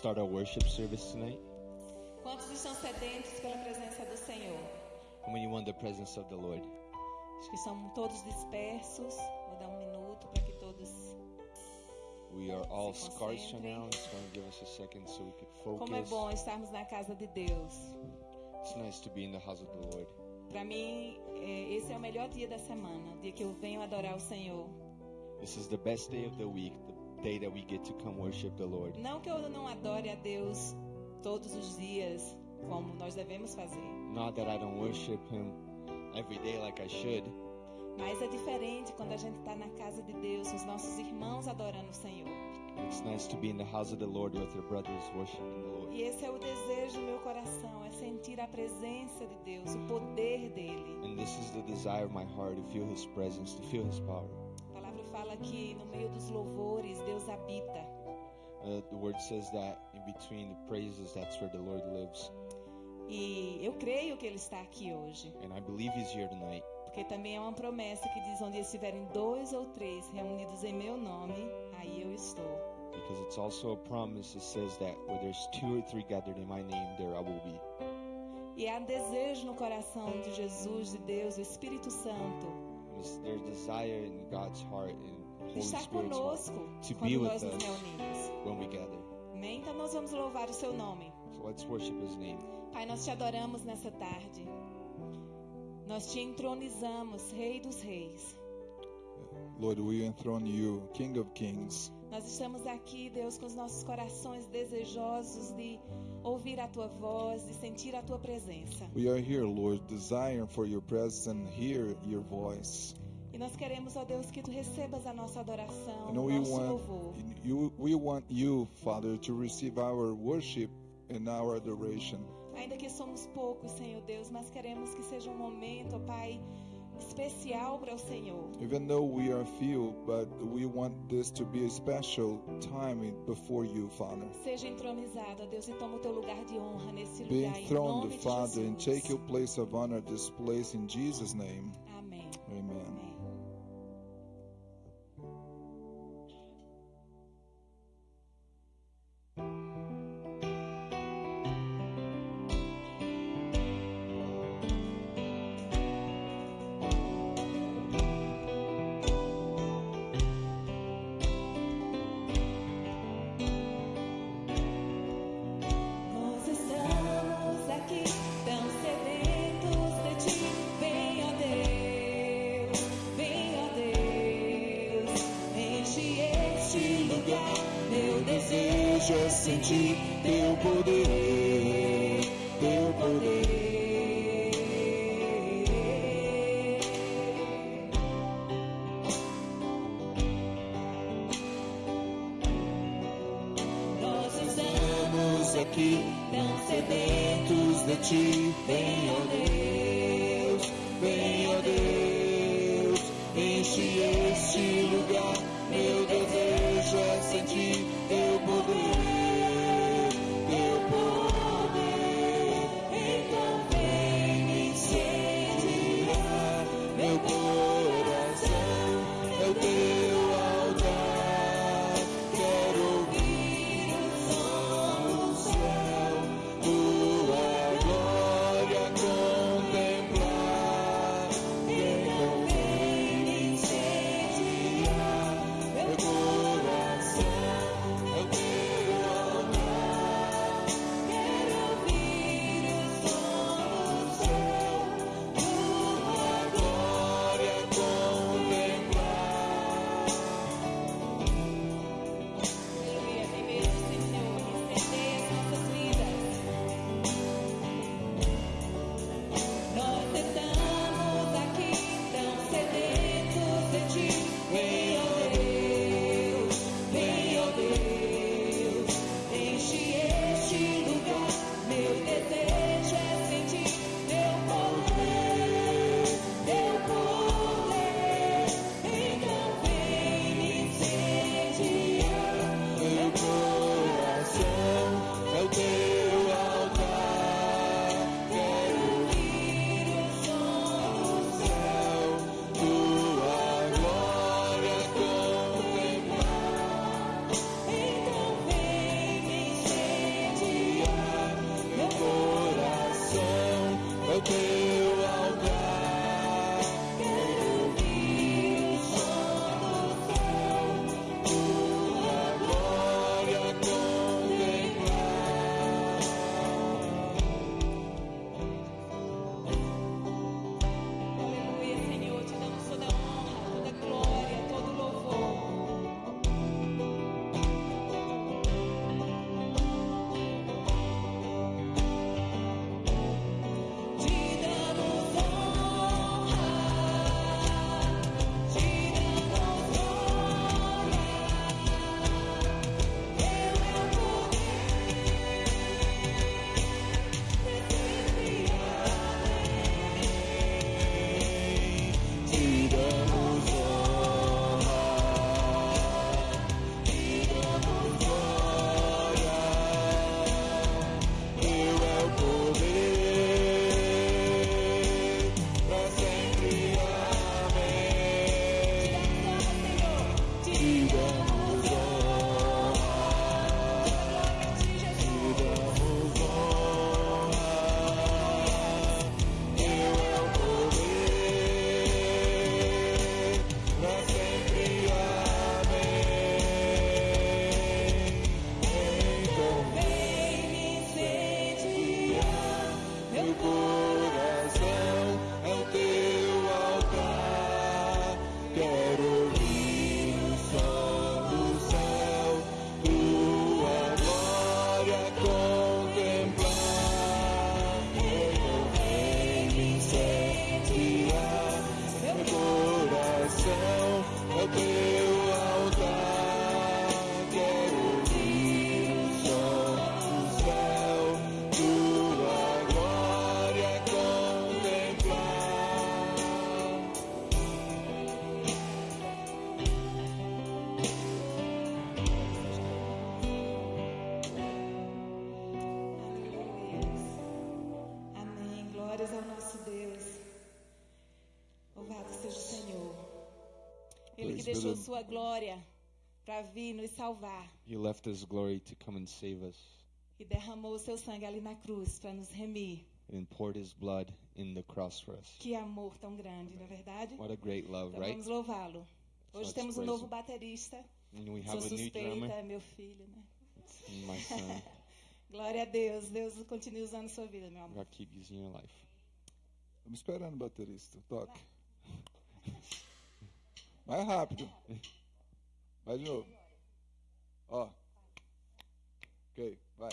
Start our worship service tonight. Quantos estão sedentos pela presença do Senhor? How many want the presence of the Lord? Acho que são todos dispersos. Vou dar um minuto para que todos. We are all scarce right now. It's going to give us a second so we can Como é focus. bom estarmos na casa de Deus. It's nice to be in the house of the Lord. Para mim, é, esse é o melhor dia da semana, o dia que eu venho adorar o Senhor. This is the best day of the week, the day that we get to come worship the Lord. Não que eu não adore a Deus todos os dias, como nós devemos fazer, Not that I don't worship Him every day like I should, mas é diferente quando a gente está na casa de Deus, os nossos irmãos adorando o Senhor. it's nice to be in the house of the Lord with your brothers worshiping the Lord. E esse é o desejo do meu coração, é sentir a presença de Deus, o poder dele. And this is the desire of my heart to feel His presence, to feel His power. Fala que no meio dos louvores Deus habita. Uh, the word says that in between the praises, that's where the Lord lives. E eu creio que ele está aqui hoje, And I believe He's here tonight. porque também é uma promessa que diz onde estiverem dois ou três reunidos em meu nome, aí eu estou. Because it's also a promise that says that where there's two or three gathered in my name, there I will be. E há desejo no coração de Jesus, de Deus, do Espírito Santo, their desire in God's heart estar conosco quando nós nos reunimos. Amém? Então nós vamos louvar o seu nome. Pai, nós te adoramos nessa tarde. Nós te entronizamos, Rei dos Reis. Lord, we enthrone you, King of Kings. Nós estamos aqui, Deus, com os nossos corações desejosos de ouvir a tua voz, de sentir a tua presença. We are here, Lord, desiring for your presence and hear your voice. Nós queremos, ó Deus, que tu recebas a nossa adoração, And we nosso want louvor. you, we want you, Father, to receive our worship and our adoration. Ainda que somos poucos, Senhor Deus, mas queremos que seja um momento, ó Pai, especial para o Senhor. Even though we are few, but we want this to be a special time before you, Father. Seja entronizado, Deus, e toma o teu lugar de honra nesse Be lugar, em enthroned, Father, and take your place of honor this place in Jesus' name. Deixou sua glória para vir nos salvar. He left His glory to come and save us E derramou seu sangue ali na cruz para nos remir. and poured His blood in the cross for us. Que amor tão grande, não é verdade? What a great love, Então right? vamos louvá-lo. Hoje let's temos um novo baterista. And we Sou have new suspeita, é meu filho, né? my son. Glória a Deus. Deus continue usando sua vida, meu amor. God keep using your life. Estamos esperando o baterista. Toque. Mais rápido. Vai de novo. Ó. Ok, vai.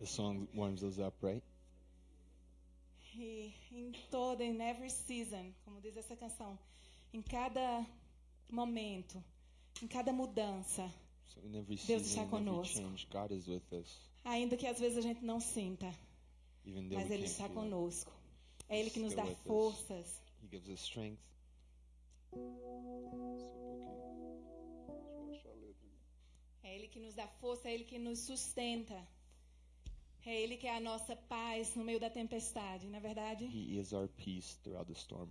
The song warms us up, right? E em toda, in every season, como diz essa canção, em cada momento, em cada mudança, So Deus está season, every conosco. change, God is with us. ainda que às vezes a gente não sinta, mas Ele está conosco. É Ele que nos dá forças. He gives us strength. É Ele que nos dá força, é Ele que nos sustenta. É Ele que é a nossa paz no meio da tempestade, não é verdade? He is our peace throughout the storm.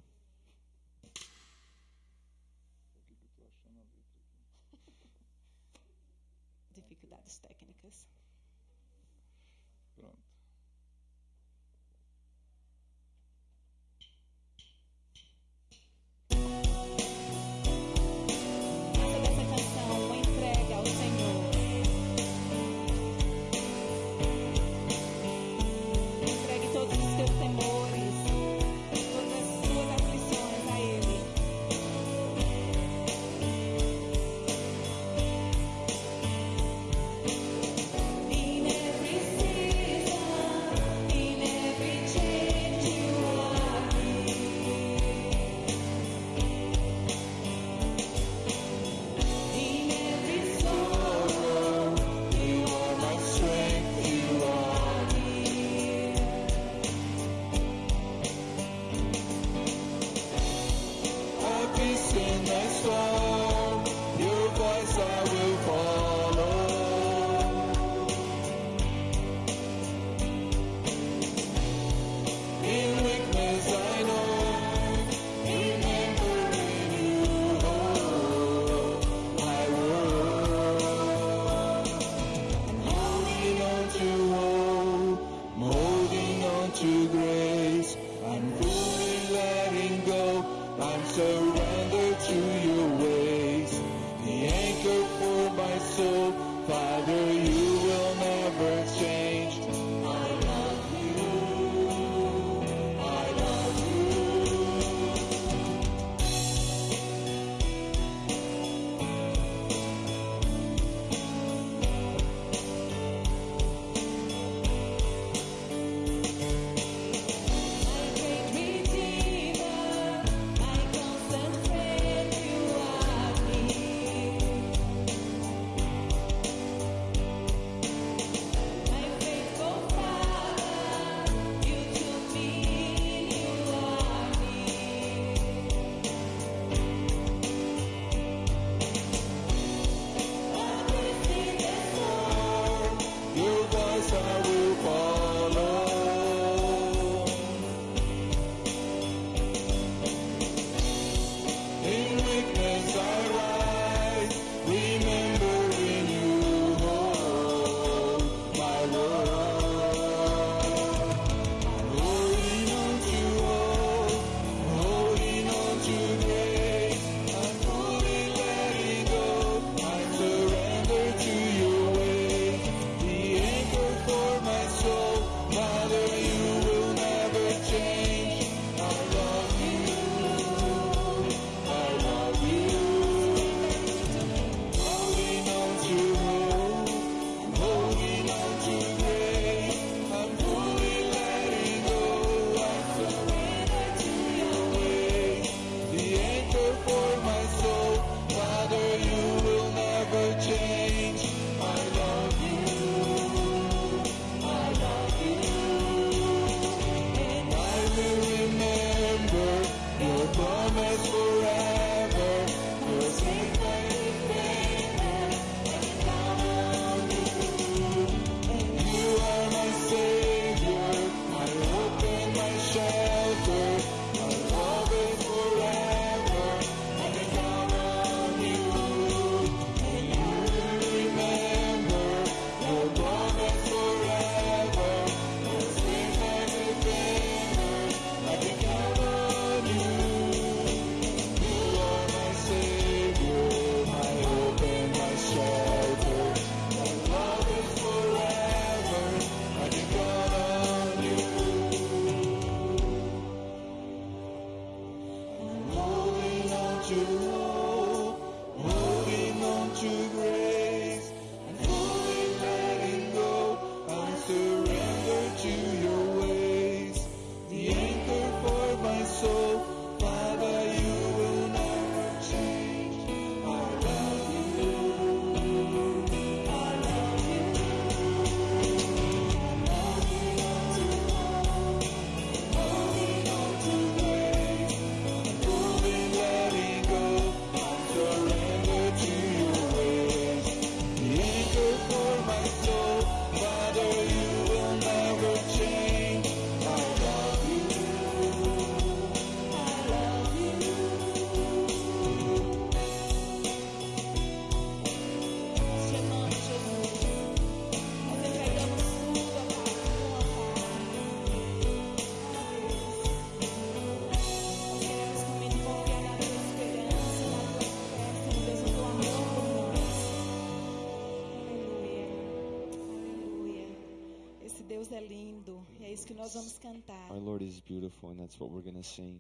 que nós vamos cantar. Our Lord is beautiful and that's what we're going to sing.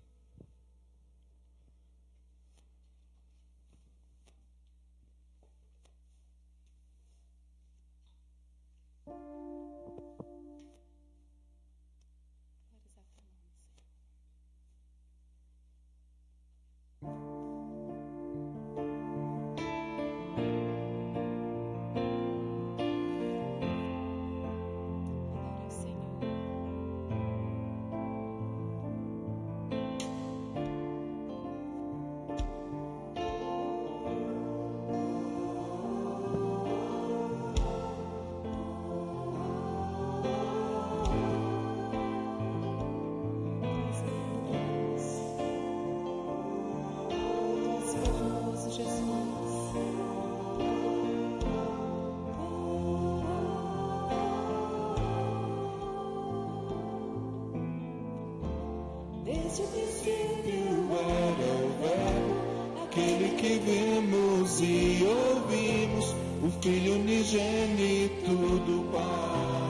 Desde o princípio era o Verbo, aquele que vimos e ouvimos, o Filho unigênito do Pai.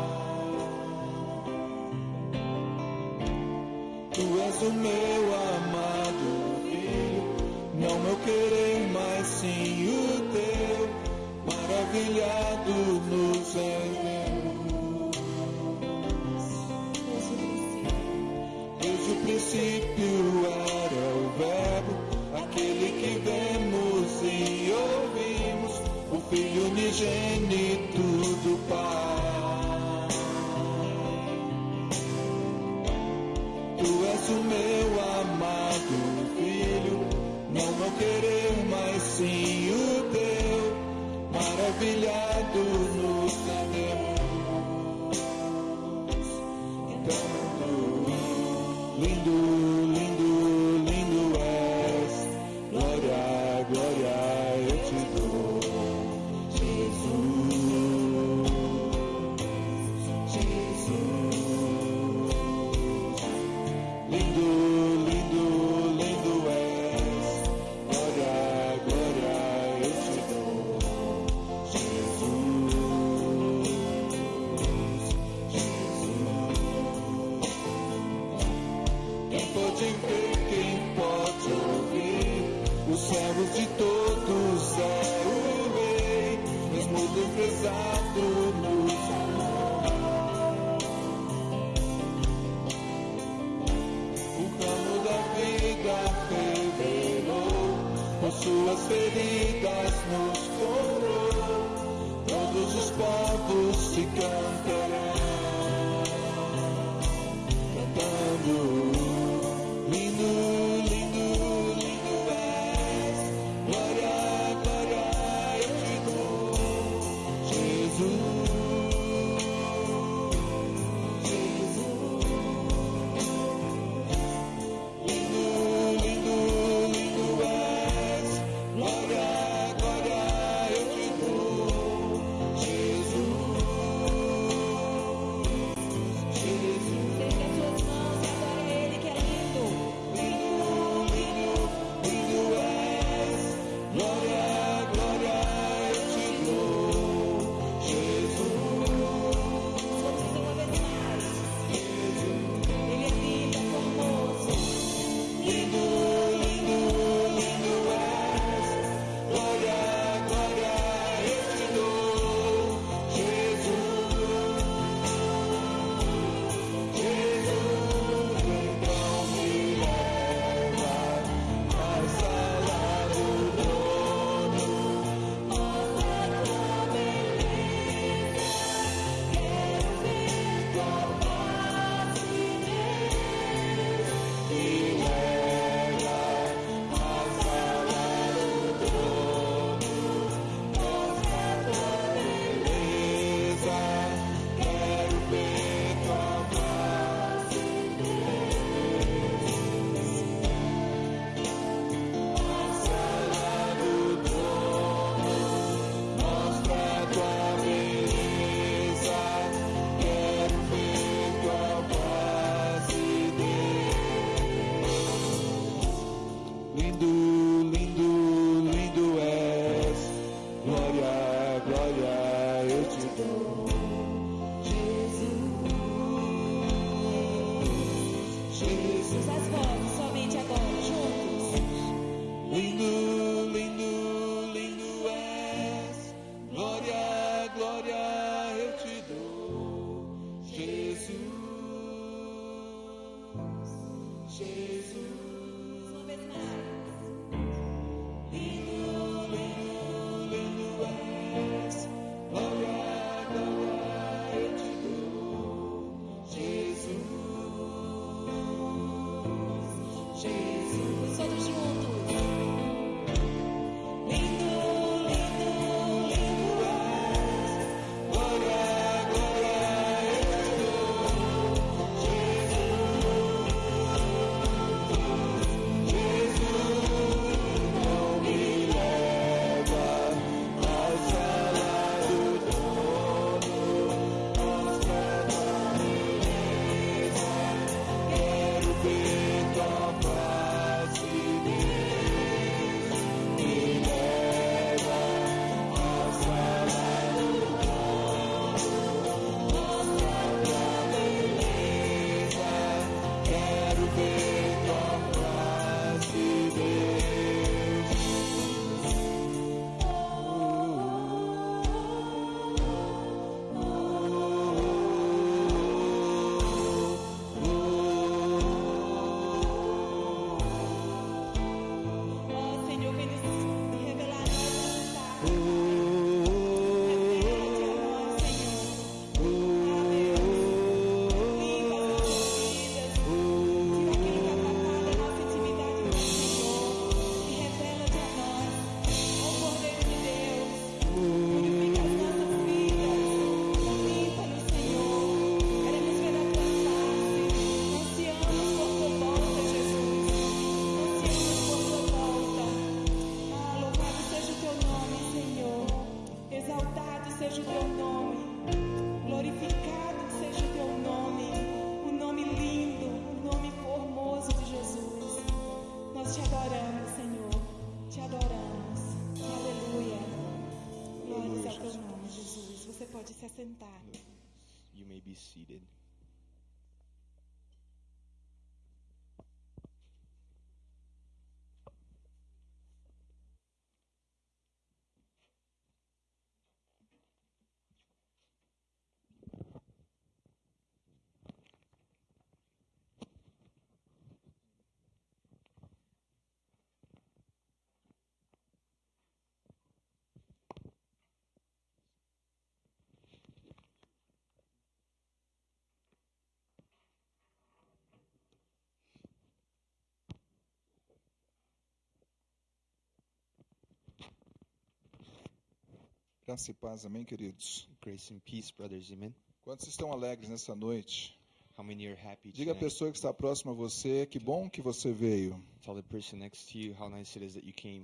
Graça e paz, amém, queridos? Grace and peace, brothers. Amen. Quantos estão alegres nessa noite? How many are happy Diga à tonight? pessoa que está próxima a você, que bom que você veio. Tell the person next to you how nice it is that you came.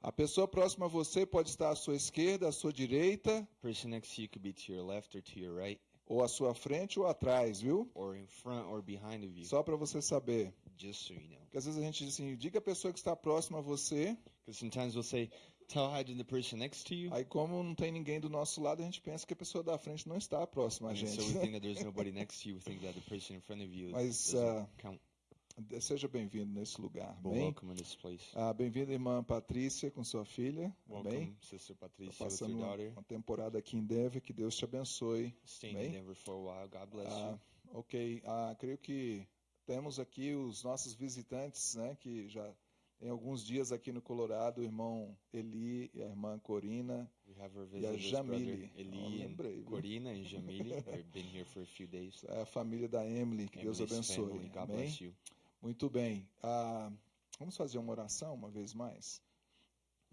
A pessoa próxima a você pode estar à sua esquerda, à sua direita, person next to you could be to your left or to your right, ou à sua frente ou atrás, viu? or in front or behind of you. Só para você saber. just so you know. Porque às vezes a gente diz assim, diga à pessoa que está próxima a você, Because sometimes we'll say, the person next to you. aí como não tem ninguém do nosso lado, a gente pensa que a pessoa da frente não está próxima a gente. so we think that there's nobody next to you. We think that the person in front of you Mas, doesn't count. Seja bem-vindo nesse lugar, amém? welcome in this place. Ah, Bem-vinda, irmã Patrícia, com sua filha, welcome, amém? Sister Tá Patricia, with your passando uma, daughter. uma temporada aqui em Denver, que Deus te abençoe. Staying Amém? in Denver for a while. God bless Ah, you. ok, ah, creio que temos aqui os nossos visitantes, né, que já tem alguns dias aqui no Colorado, o irmão Eli e a irmã Corina. E a Jamile. Eli lembrei? Corina Jamili. They've been here for a few days. É a família da Emily, que Deus Emily's abençoe. family. Amém? Muito bem. Ah, vamos fazer uma oração uma vez mais?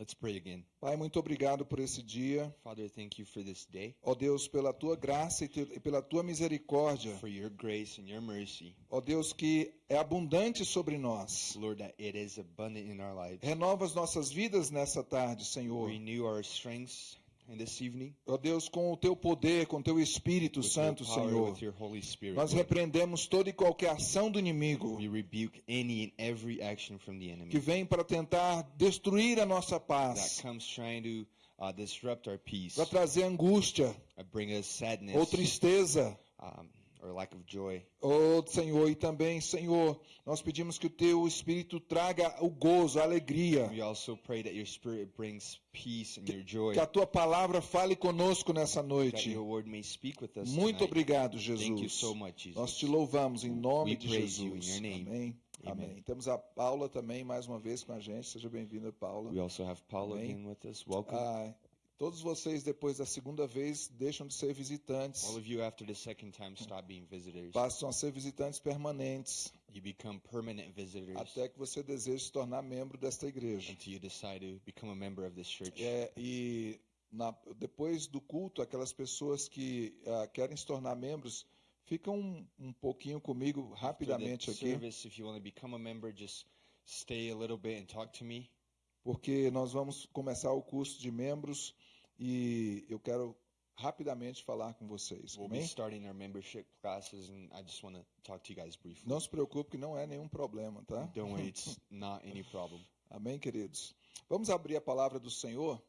Let's pray again. Pai, muito obrigado por esse dia. Father, thank you for this day, Ó Deus, pela tua graça e te- e pela tua misericórdia. for your grace and your mercy. Ó Deus, que é abundante sobre nós. Lord, that it is abundant in our lives. Renova as nossas vidas nessa tarde, Senhor. Renew our strengths in this evening Ó Deus, com o teu poder, com o teu Espírito with Santo, power, Senhor. Spirit. Nós repreendemos toda e qualquer ação do inimigo We rebuke any and every action from the enemy que vem para tentar destruir a nossa that paz, comes trying to uh, disrupt our peace, para trazer angústia uh, sadness, ou tristeza um, or lack of joy. Oh, Senhor, e também, Senhor, nós pedimos que o teu espírito traga o gozo, a alegria. We also pray that your spirit brings peace and your joy. Que a tua palavra fale conosco nessa That noite. your word may speak with us Muito tonight. obrigado, Thank you Jesus. so much, Jesus. Nós te louvamos em nome We de praise you in Jesus. your name. Amém. Amen. Amém. Temos a Paula também mais uma vez com a gente. Seja bem-vinda, Paula. We also have Paula Amém. with us. Welcome. Ah, todos vocês, depois da segunda vez, deixam de ser visitantes. All of you, after the second time, stop being visitors. Passam a ser visitantes permanentes. You become permanent visitors Até que você deseje se tornar membro desta igreja. until you decide to become a member of this church. É, e na- depois do culto, aquelas pessoas que ah, querem se tornar membros, ficam um, um pouquinho comigo rapidamente aqui, service, if you want to become a member, just stay a little bit and talk to me. Porque nós vamos começar o curso de membros e eu quero rapidamente falar com vocês. We'll Amém? Não se preocupe que não é nenhum problema, tá? Don't worry, it's not any problem. Amém, queridos? Vamos abrir a palavra do Senhor.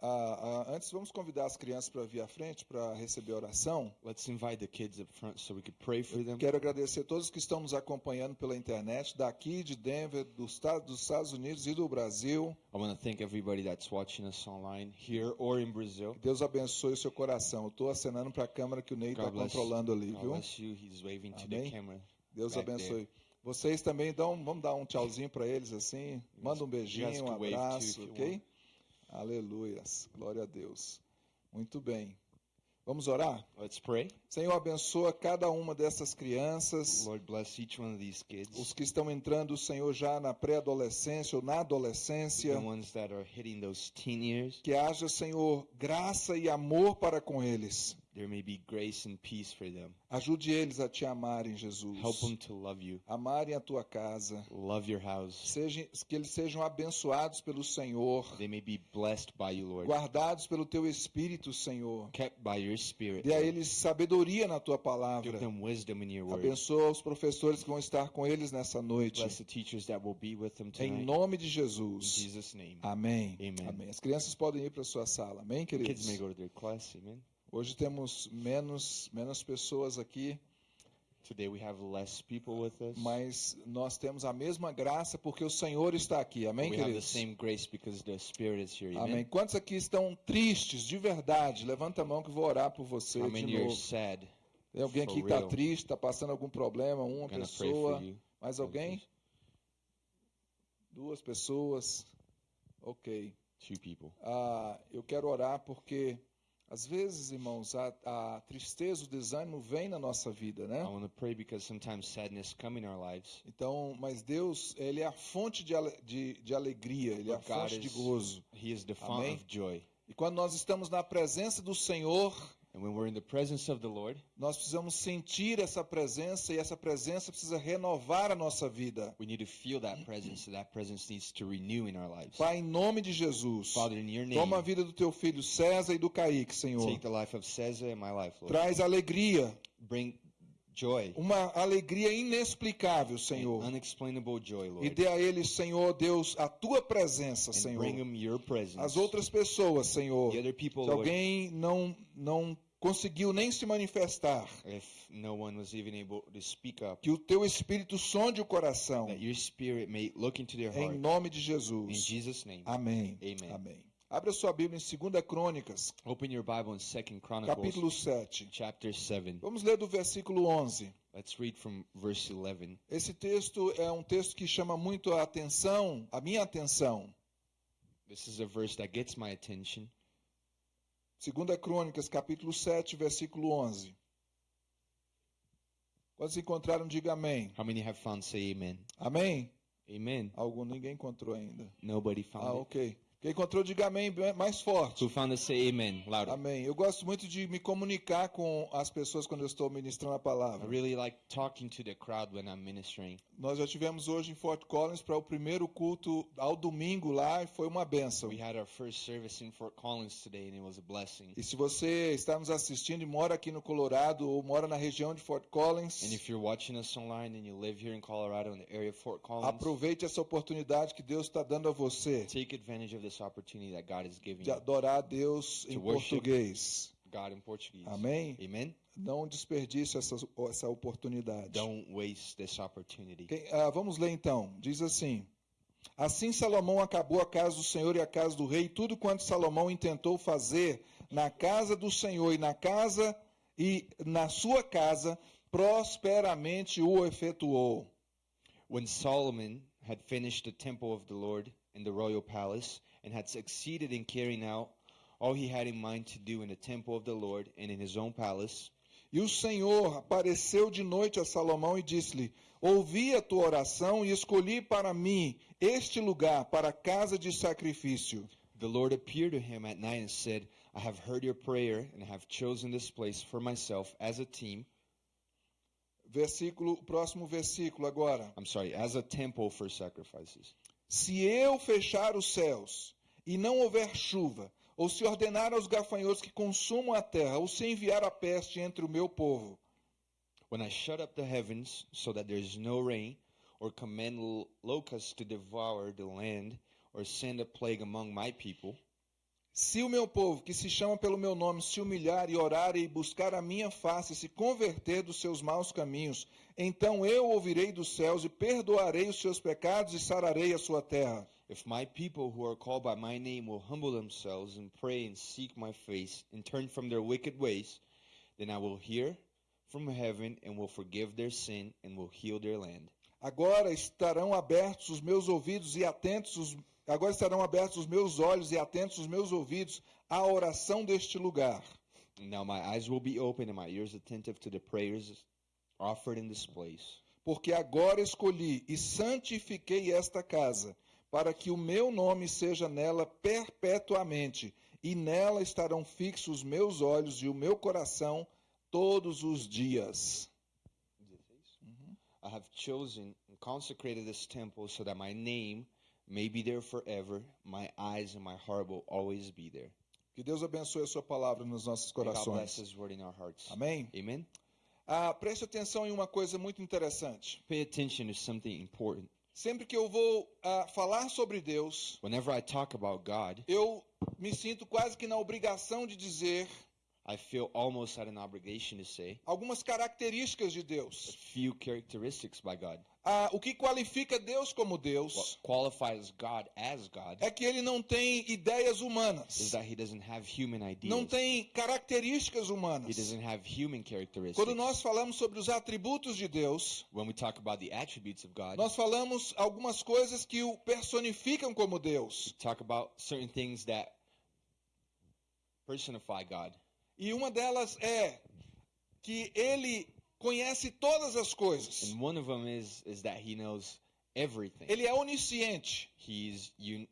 Ah, ah, antes, vamos convidar as crianças para vir à frente para receber a oração. Let's invite the kids up front so we could pray for them. Quero agradecer a todos que estão nos acompanhando pela internet, daqui de Denver, dos Estados, dos Estados Unidos e do Brasil. I want to thank everybody that's watching us online here or in Brazil. Que Deus abençoe o seu coração. Eu estou acenando para a câmera que o Ney está controlando ali, God viu? bless you. He's waving to the Amém. camera. Deus abençoe. Vocês também dão, vamos dar um tchauzinho para eles assim. Manda um beijinho, um abraço, ok? Aleluias. Glória a Deus. Muito bem. Vamos orar? Let's pray. Senhor, abençoa cada uma dessas crianças. Lord, bless each one of these kids. Os que estão entrando, Senhor, já na pré-adolescência ou na adolescência. The ones that are hitting those teen years. Que haja, Senhor, graça e amor para com eles. There may be grace and peace for them. Ajude eles a te amarem, Jesus. Help them to love you. Amarem a tua casa. Love your house. Seja, que eles sejam abençoados pelo Senhor. They may be blessed by you, Lord. Guardados pelo teu Espírito, Senhor. Kept by your spirit. Dê a eles sabedoria na tua Give palavra. them wisdom in your word. Abençoa os professores que vão estar com eles nessa noite. Bless the teachers that will be with them Em tonight. nome de In Jesus. Jesus' name. Amém. Amen. Amém. As crianças podem ir para sua sala. Amém, Kids queridos? may go to their class. Amen. Hoje temos menos, menos pessoas aqui, Today we have less people with us. mas nós temos a mesma graça porque o Senhor está aqui. Amém, we have the queridos? same grace because the Spirit is here. Amém. Amen. Quantos aqui estão tristes de verdade? Levanta a mão que eu vou orar por você How de many novo. sad? Tem alguém aqui que está triste, está passando algum problema? Uma pessoa? Mais alguém? Duas pessoas? Ok. Two people. Ah, eu quero orar porque, às vezes, irmãos, a, a tristeza, o desânimo vem na nossa vida, né? I want to pray because sometimes sadness come in our lives. Então, mas Deus, Ele é a fonte de, de, de alegria, Ele é a fonte de gozo. He is the of joy. E quando nós estamos na presença do Senhor, And when we're in the presence of the Lord, nós precisamos sentir essa presença e essa presença precisa renovar a nossa vida. we need to feel that presence. So that presence needs to renew in our lives. Pai, em nome de Jesus, Father, in your name, toma a vida do teu filho César e do Kaique, Senhor. take the life of Cesar and my life, Lord. Traz alegria, Bring joy, uma alegria inexplicável, Senhor. unexplainable joy, E Lord. dê a eles, Senhor Deus, a tua presença, And Senhor. bring them your presence. As outras pessoas, Senhor. the other people, Se Lord, alguém não, não conseguiu nem se manifestar, if no one was even able to speak up, que o teu Espírito sonde o coração. that your spirit may look into their Em heart. nome de In Jesus. Jesus' name. Amém. Amen. Amém. Abra sua Bíblia em 2 Crônicas, Open your Bible in Second Chronicles, capítulo 7. chapter 7. Vamos ler do versículo 11. Let's read from verse 11. Esse texto é um texto que chama muito a atenção, a minha atenção. This is a verse that gets my attention. 2 Crônicas, capítulo 7, versículo 11. Quando se encontraram, diga amém. How many have found say amen? Amém? Amen. Algum, ninguém encontrou ainda. Nobody found Ah, ok. Quem encontrou, diga amém mais forte. Who found it say amen? Louder. Amém. Eu gosto muito de me comunicar com as pessoas quando eu estou ministrando a I palavra. really like talking to the crowd when I'm ministering. Nós já tivemos hoje em Fort Collins para o primeiro culto ao domingo lá e foi uma benção. We had our first service in Fort Collins today and it was a blessing. E se você está nos assistindo e mora aqui no Colorado ou mora na região de Fort Collins, And if you're watching us online and you live here in Colorado in the area of Fort Collins, aproveite essa oportunidade que Deus está dando a você take advantage of this opportunity that God is giving de adorar a Deus em português. God in Portuguese. Amém? Amen. Não desperdice essa, essa oportunidade. Don't waste this opportunity. Quem- ah, vamos ler então. Diz assim: Assim Salomão acabou a casa do Senhor e a casa do rei, tudo quanto Salomão intentou fazer na casa do Senhor e na casa e na sua casa, prosperamente o efetuou. When Solomon had finished the temple of the Lord in the royal palace and had succeeded in carrying out all he had in mind to do in the temple of the Lord and in his own palace, E o Senhor apareceu de noite a Salomão e disse-lhe: Ouvi a tua oração e escolhi para mim este lugar para a casa de sacrifício. the Lord appeared to him at night and said, I have heard your prayer and have chosen this place for myself as a team. Versículo, próximo versículo agora. I'm sorry, as a temple for sacrifices. Se eu fechar os céus e não houver chuva, ou se ordenar aos gafanhotos que consumam a terra, ou se enviar a peste entre o meu povo, When I shut up the heavens so that there is no rain, or command locusts to devour the land, or send a plague among my people, se o meu povo, que se chama pelo meu nome, se humilhar e orar e buscar a minha face, e se converter dos seus maus caminhos, então eu ouvirei dos céus e perdoarei os seus pecados e sararei a sua terra. If my people who are called by my name will humble themselves and pray and seek my face and turn from their wicked ways, then I will hear from heaven and will forgive their sin and will heal their land. Agora estarão abertos os meus ouvidos e atentos os agora estarão abertos os meus olhos e atentos os meus ouvidos à oração deste lugar. Now my eyes will be open and my ears attentive to the prayers offered in this place. Porque agora escolhi e santifiquei esta casa, para que o meu nome seja nela perpetuamente, e nela estarão fixos os meus olhos e o meu coração todos os dias. I have chosen and consecrated this temple so that my name may be there forever. My eyes and my heart will always be there. Que Deus abençoe a sua palavra nos nossos corações. Amém? Amen. Ah, preste atenção em uma coisa muito interessante. Pay attention to something important. Sempre que eu vou ah, falar sobre Deus, Whenever I talk about God, eu me sinto quase que na obrigação de dizer I feel almost at an obligation to say algumas características de a Deus. few characteristics by God. Ah, o que qualifica Deus como What Deus qualifies God as God é que ele não tem ideias is humanas, that He doesn't have human não ideas. tem características He humanas. doesn't have human characteristics. Quando nós falamos sobre os atributos de Deus, When we talk about the attributes of God, nós falamos algumas coisas que o personificam como Deus. talk about certain things that personify God. E uma delas é que ele conhece todas as coisas. And one of them is is that He knows everything. Ele é onisciente. He's un-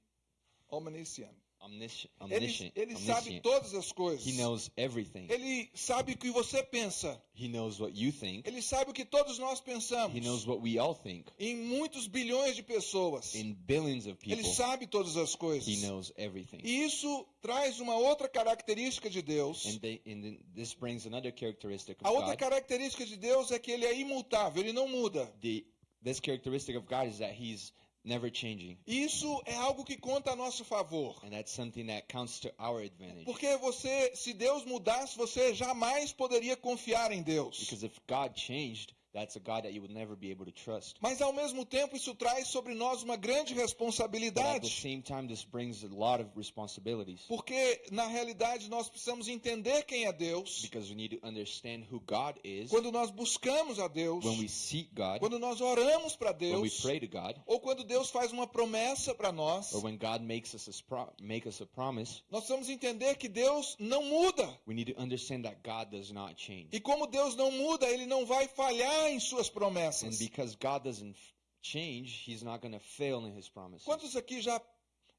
Omniscient. Omniscient. Ele, omniscient, ele sabe todas as coisas. He knows everything. Ele sabe o que você pensa. He knows what you think. Ele sabe o que todos nós pensamos. He knows what we all think. Em muitos bilhões de pessoas. In billions of Ele people, sabe todas as coisas. He knows everything. E isso traz uma outra característica de Deus. And, they, and this brings another characteristic A of outra God. característica de Deus é que ele é imutável, ele não muda. The this characteristic of God is that He's never changing, isso é algo que conta a nosso favor. and that's something that counts to our advantage. Porque você, se Deus mudasse, você jamais poderia confiar em Deus. Because if God changed, that's a God that you would never be able to trust. Mas ao mesmo tempo isso traz sobre nós uma grande But at the responsabilidade. same time, this brings a lot of responsibilities Porque na realidade nós precisamos entender quem é Deus. because we need to understand who God is Quando nós buscamos a Deus, when we seek God, quando nós oramos para when we Deus, pray to God, ou quando Deus faz uma promessa para nós, or when God makes us a, pro- make us a promise. nós precisamos entender que Deus não muda. We need to understand that God does not change. E como Deus não muda, ele não vai falhar em suas And promessas. because God doesn't change, He's not going to fail in His promises. Quantos aqui já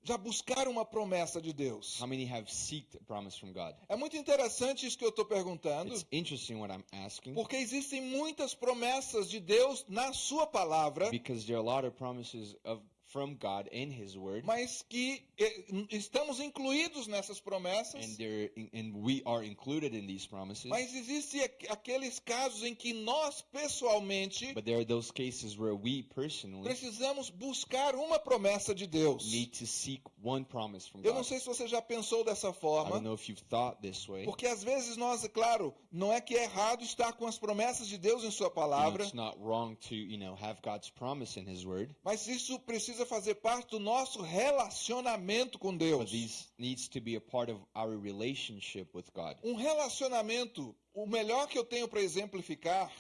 já buscaram uma promessa de Deus? How many have seeked a promise from God? É muito interessante isso que eu estou perguntando, It's interesting what I'm asking porque existem muitas promessas de Deus na sua palavra because there are a lot of promises of from God in His Word, mas que eh, estamos incluídos nessas promessas. and and we are included in these promises. Mas existem aqu- aqueles casos em que nós, pessoalmente, But there are those cases where we personally precisamos buscar uma promessa de Deus. need to seek one promise from Eu não God. sei se você já pensou dessa I forma, don't know if you've thought this way. porque às vezes nós, é claro, não é que é errado estar com as promessas de Deus em Sua You know, palavra, it's not wrong to, you know, have God's promise in His Word, mas isso precisa fazer parte do nosso relacionamento com Deus. these needs to be a part of our relationship with God. Um relacionamento, o melhor que eu tenho para exemplificar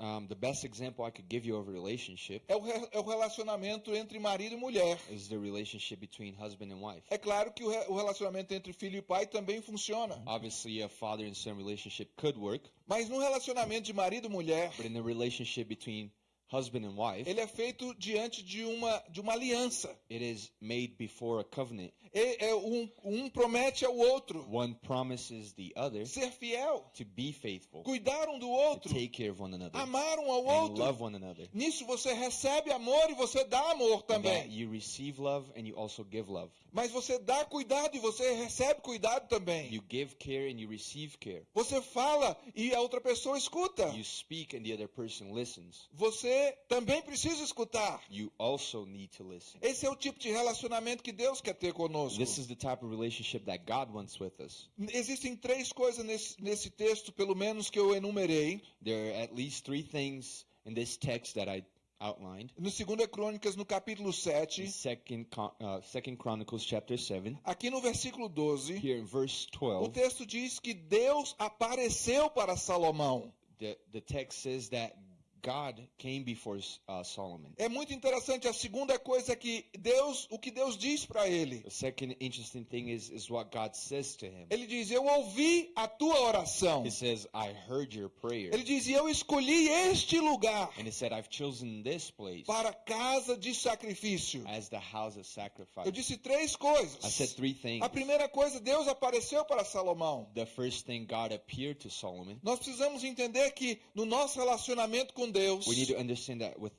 Um, the best example I could give you of a relationship é o, re- é o relacionamento entre marido e mulher. is the relationship between husband and wife. É claro que o, re- o relacionamento entre filho e pai também funciona. Obviously, a father and son relationship could work, Mas no relacionamento de marido e mulher, but in the relationship between husband and wife, ele é feito diante de uma, de uma aliança. it is made before a covenant. E- é um, um promete ao outro One promises the other ser fiel, to be faithful, cuidar um do to outro, take care of one another, amar um ao and outro. love one another. Nisso você recebe amor e você dá amor também. you receive love and you also give love. Mas você dá cuidado e você recebe cuidado também. You give care and you receive care. Você fala e a outra pessoa escuta. You speak and the other person listens. Você também precisa escutar. You also need to listen. Esse é o tipo de relacionamento que Deus quer ter conosco. This is the type of relationship that God wants with us. Existem três coisas nesse, nesse texto, pelo menos que eu enumerei. There are at least three things in this text that I outlined. No 2 Crônicas, no capítulo In 7, Second, uh, Second Chronicles chapter 7, aqui no versículo 12, here in verse o 12, texto diz que Deus apareceu para Salomão. the, the text says that God came before uh, Solomon. É muito interessante. A segunda coisa é que Deus, o que Deus diz para ele. The second interesting thing is, is what God says to him. Ele diz: Eu ouvi a tua oração. He says, I heard your prayer. Ele diz: Eu escolhi este lugar And he said, I've chosen this place para casa de sacrifício. as the house of sacrifice. Eu disse três I coisas. said three things. A primeira coisa, Deus apareceu para Salomão. The first thing, God appeared to Solomon. Nós precisamos entender que no nosso relacionamento com Deus, We need to understand that with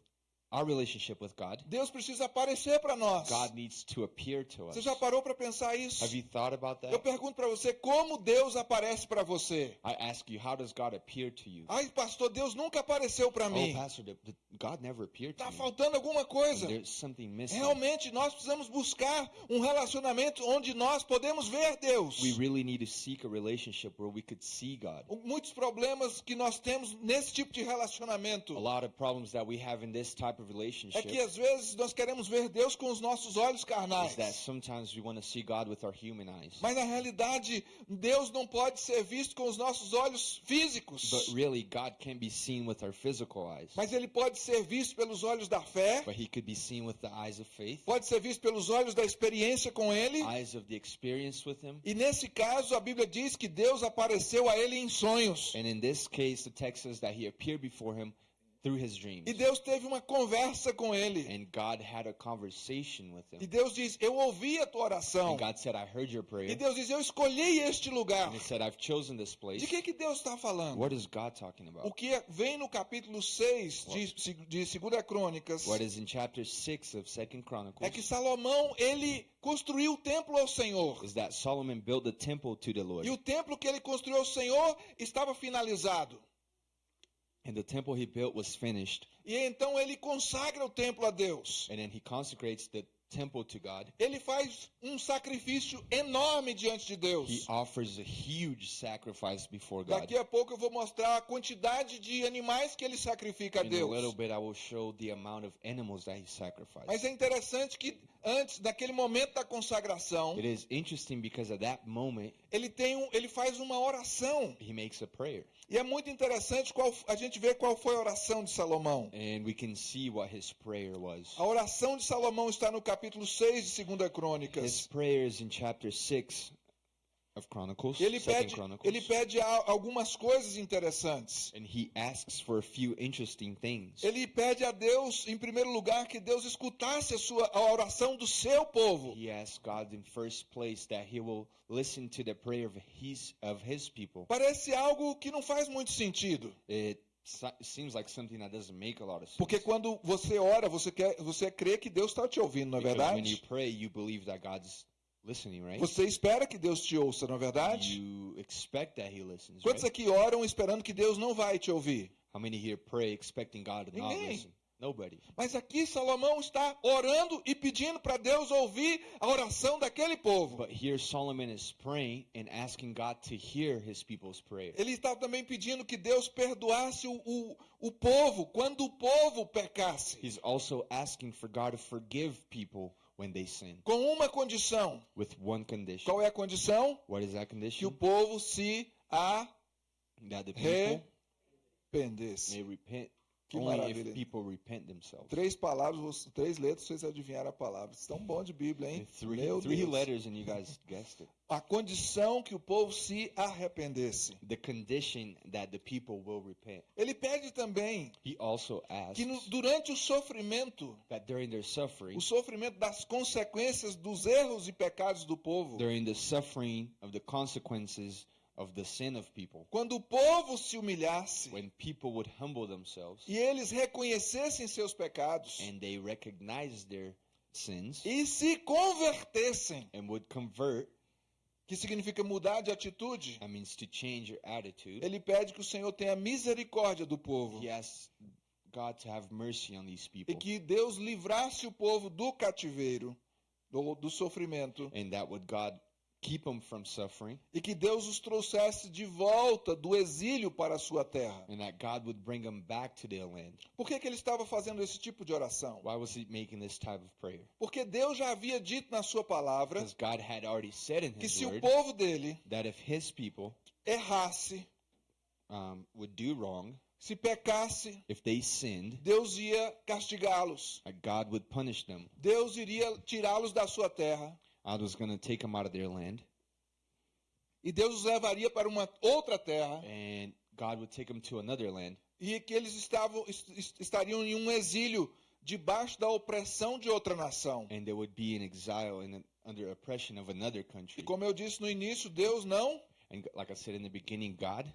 our relationship with God, Deus precisa aparecer para nós. God needs to appear to us. Você já parou para pensar isso? Have you thought about that? Eu pergunto para você, como Deus aparece para você? I ask you, how does God appear to you? Ai, pastor, Deus nunca apareceu para Oh, mim. Pastor, the, the, God never appeared to Está me. faltando alguma coisa. There's something missing. Realmente, nós precisamos buscar um relacionamento onde nós podemos ver Deus. We really need to seek a relationship where we could see God. Muitos problemas que nós temos nesse tipo de relacionamento A lot of problems that we have in this type of é relationship que às vezes nós queremos ver Deus com os nossos olhos carnais. is that sometimes we want to see God with our human eyes. Mas na realidade, Deus não pode ser visto com os nossos olhos físicos. But really, God can be seen with our physical eyes. Mas ele pode ser visto pelos olhos da fé, But He could be seen with the eyes of faith, pode ser visto pelos olhos da experiência com ele. eyes of the experience with Him. E nesse caso, a Bíblia diz que Deus apareceu a ele em sonhos. And in this case, the text says that He appeared before him through His dreams. E Deus teve uma conversa com ele. And God had a conversation with E him. Deus diz: Eu ouvi a tua oração. And God said, I heard your prayer. E Deus diz: Eu escolhi este lugar. And He said, I've chosen this place. De que, que Deus está falando? What is God talking O about? que vem no capítulo 6 de, de 2 Crônicas What is in chapter 6 of Second Chronicles é que Salomão ele construiu o templo ao Senhor. is that Solomon built the temple to the Lord. E o templo que ele construiu ao Senhor estava finalizado. And the temple he built was finished. E então ele consagra o templo a Deus. And then he consecrates the temple to God. Ele faz um sacrifício enorme diante de Deus. He offers a huge sacrifice before God. Daqui a pouco eu vou mostrar a quantidade de animais que ele sacrifica a In a little Deus. bit, I will show the amount of animals that he sacrificed. Mas é interessante que antes, naquele momento da consagração, It is interesting because at that moment, ele tem um, ele faz uma oração. he makes a prayer. E é muito interessante qual, a gente ver qual foi a oração de Salomão. And we can see what his prayer was. A oração de Salomão está no capítulo 6 de 2 His Crônicas. prayer is in chapter 6 of Chronicles, Ele pede, ele pede algumas coisas interessantes. And he asks for a few interesting things. Ele pede a Deus, em primeiro lugar, que Deus escutasse a, sua, a oração do seu povo. He asks God in first place that he will listen to the prayer of his of his people. Parece algo que não faz muito sentido. It so- seems like something that doesn't make a lot of sense. Porque quando você ora, você quer, você crê que Deus está te ouvindo, não é Because when you verdade? pray, you believe that God's listening, right? Você espera que Deus te ouça, não é verdade? You expect that He listens, Quantos right? aqui oram esperando que Deus não vai te ouvir? How many here pray expecting God to not listen? Nobody. Mas aqui Salomão está orando e pedindo para Deus ouvir a oração daquele povo. But here Solomon is praying and asking God to hear his people's prayer. Ele está também pedindo que Deus perdoasse o, o, o povo quando o povo pecasse. He's also asking for God to forgive people when they sin Com uma condição. with one condition. Qual é a condição? What is that Que condition? o povo se That the people arrependesse. may repent Que only maravilha. if people repent themselves. Três palavras, três letras, vocês adivinharam a palavra. Estão bom de Bíblia, hein? Three, Meu three Deus. letters and you guys guessed it. A condição que o povo se arrependesse. The condition that the people will repent. Ele pede também He also asks que no- durante o sofrimento, that during their suffering, o sofrimento das consequências dos erros e pecados do povo, during the suffering of the consequences of the sin of people, quando o povo se humilhasse when people would humble themselves e eles reconhecessem seus pecados and they recognize their sins e se convertessem, and would convert, que significa mudar de atitude, that means to change your attitude. ele pede que o Senhor tenha misericórdia do povo He asks God to have mercy on these e people que Deus livrasse o povo do cativeiro, do, do sofrimento, and that would God keep them from suffering e que Deus os trouxesse de volta do exílio para a sua terra. and that God would bring them back to their land. Por que, que ele estava fazendo esse tipo de oração? Why was he making this type of prayer? Porque Deus já havia dito na sua palavra Because God had already said in que his se o word povo dele that if his people errasse, um, would do wrong, se pecasse, if they sinned, Deus ia castigá-los. that God would punish them. Deus iria tirá-los da sua terra. God was going to take them out of their land, E Deus os levaria para uma outra terra. and God would take them to another land, E que eles estavam, est- est- estariam em um exílio debaixo da opressão de outra nação. and they would be in exile and under oppression of another E country. como eu disse no início, Deus não And like I said in the beginning, God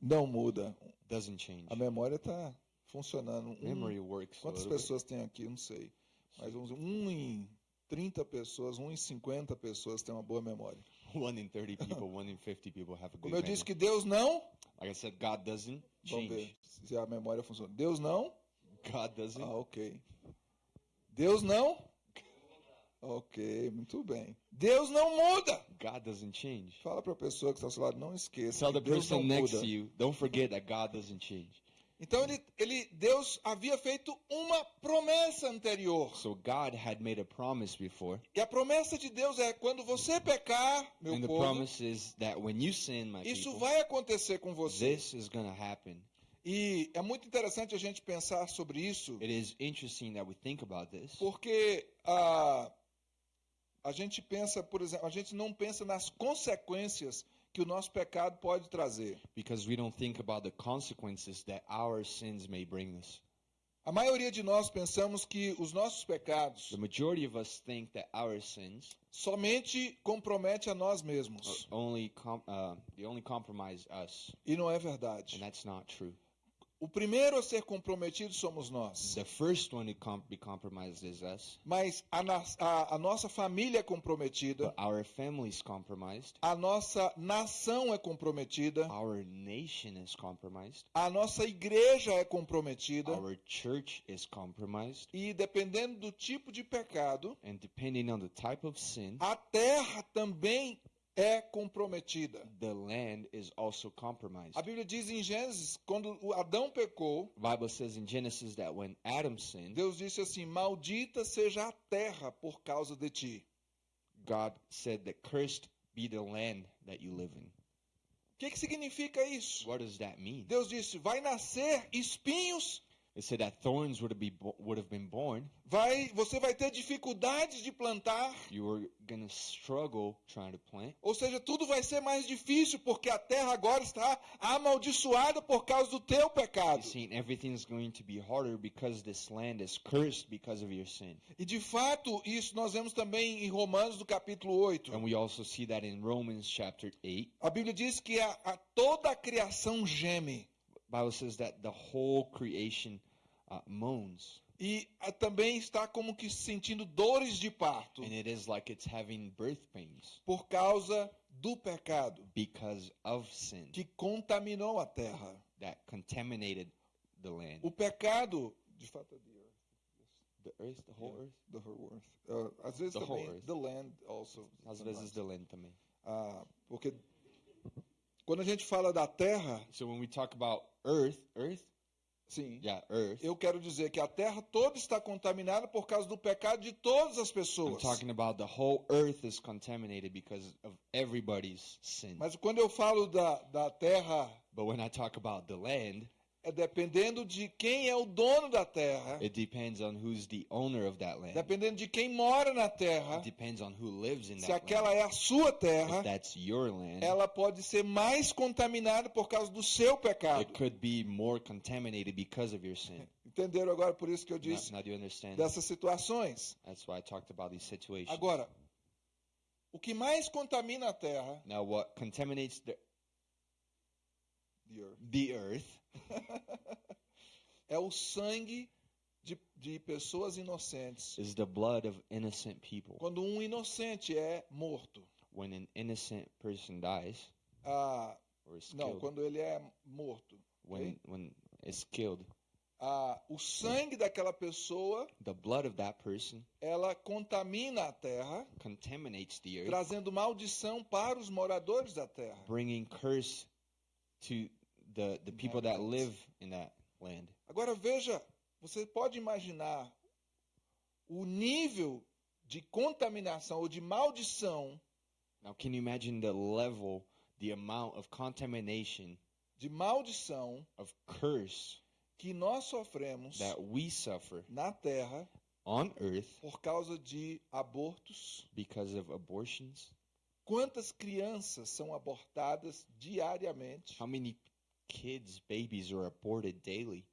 não muda. doesn't change. A memória está funcionando. Memory works. A quantas little bit. pessoas tem aqui? Não sei. Mas vamos um em 30 pessoas, um em 50 pessoas tem uma boa memória. One in 30 people, one in 50 people have a good Como eu memory. disse que Deus não, Like I said, God doesn't vamos change. ver se a memória funciona. Deus não, God doesn't. ah, ok. Deus não, ok, muito bem. Deus não muda. God doesn't change. Fala para a pessoa que está ao seu lado, não esqueça. Tell que the Deus não person next muda. to you, don't forget that God doesn't change. Então ele, ele, Deus havia feito uma promessa anterior. So God had made a promise before, E a promessa de Deus é quando você pecar, meu and the povo, promise is that when you sin, my isso people, vai acontecer com você. this is to happen. E é muito interessante a gente pensar sobre isso, It is interesting that we think about this porque a, a gente pensa, por exemplo, a gente não pensa nas consequências que o nosso pecado pode trazer. because we don't think about the consequences that our sins may bring us. A maioria de nós pensamos que os nossos pecados The majority of us think that our sins somente compromete a nós mesmos. only com- uh, they only compromise us, E não é verdade. and that's not true. O primeiro a ser comprometido somos nós. The first one to com- be compromised is us, Mas a, a- a nossa família é comprometida, but our family's compromised, a nossa nação é comprometida, our nation is compromised, a nossa igreja é comprometida. our church is compromised, E dependendo do tipo de pecado, and depending on the type of sin, a terra também é comprometida. the land is also compromised. A Bíblia diz em Gênesis, quando o Adão pecou, The Bible says in Genesis that when Adam sinned, Deus disse assim: Maldita seja a terra por causa de ti. God said that cursed be the land that you live in. O que, que significa isso? What does that mean? Deus disse: Vai nascer espinhos, It said that thorns would have, be would have been born. vai, você vai ter dificuldades de plantar. You going to struggle trying to plant. Ou seja, tudo vai ser mais difícil porque a terra agora está amaldiçoada por causa do teu pecado. See, everything's going to be harder because this land is cursed because of your sin. E de fato, isso nós vemos também em Romanos, do capítulo 8. And we also see that in Romans chapter 8. A Bíblia diz que a, a- toda a criação geme. Bible says that the whole creation uh, moans, e ah, também está como que sentindo dores de parto and it is like it's having birth pains por causa do pecado because of sin que contaminou a terra. that contaminated the land, O pecado, de fato, é the earth, the earth, the whole Yeah. earth. the whole earth. Ah, às vezes The também the land also. Às vezes the land também. Ah, porque quando a gente fala da terra, So when we talk about earth, earth, sim, yeah, earth. eu quero dizer que a terra toda está contaminada por causa do pecado de todas as I'm pessoas. talking about the whole earth is contaminated because of everybody's sin. Mas quando eu falo da, da terra, But when I talk about the land, é dependendo de quem é o dono da terra, it depends on who's the owner of that land. dependendo de quem mora na terra, It depends on who lives in se that aquela land. é a sua If terra, that's your land, ela pode ser mais contaminada por causa do seu pecado. it could be more contaminated because of your sin. Entenderam agora por isso que eu Now, disse now you understand? dessas situações? That's why I talked about these situations. Agora, o que mais contamina a terra, Now, what contaminates the, the earth, the earth é o sangue de, de pessoas inocentes. is the blood of innocent people. Quando um inocente é morto, When an innocent person dies ah, or is não, quando ele é morto, when when it's killed, ah, o sangue daquela pessoa, the blood of that person ela contamina a terra, contaminates the earth, trazendo maldição para os moradores da terra. bringing curse to the the people that live in that land. Agora veja, você pode imaginar o nível de contaminação ou de maldição, Now, can you imagine the level, the amount of contamination, de maldição of curse que nós sofremos that we suffer na terra on earth por causa de abortos? because of abortions? Quantas crianças são abortadas diariamente? How many kids, babies are aborted daily?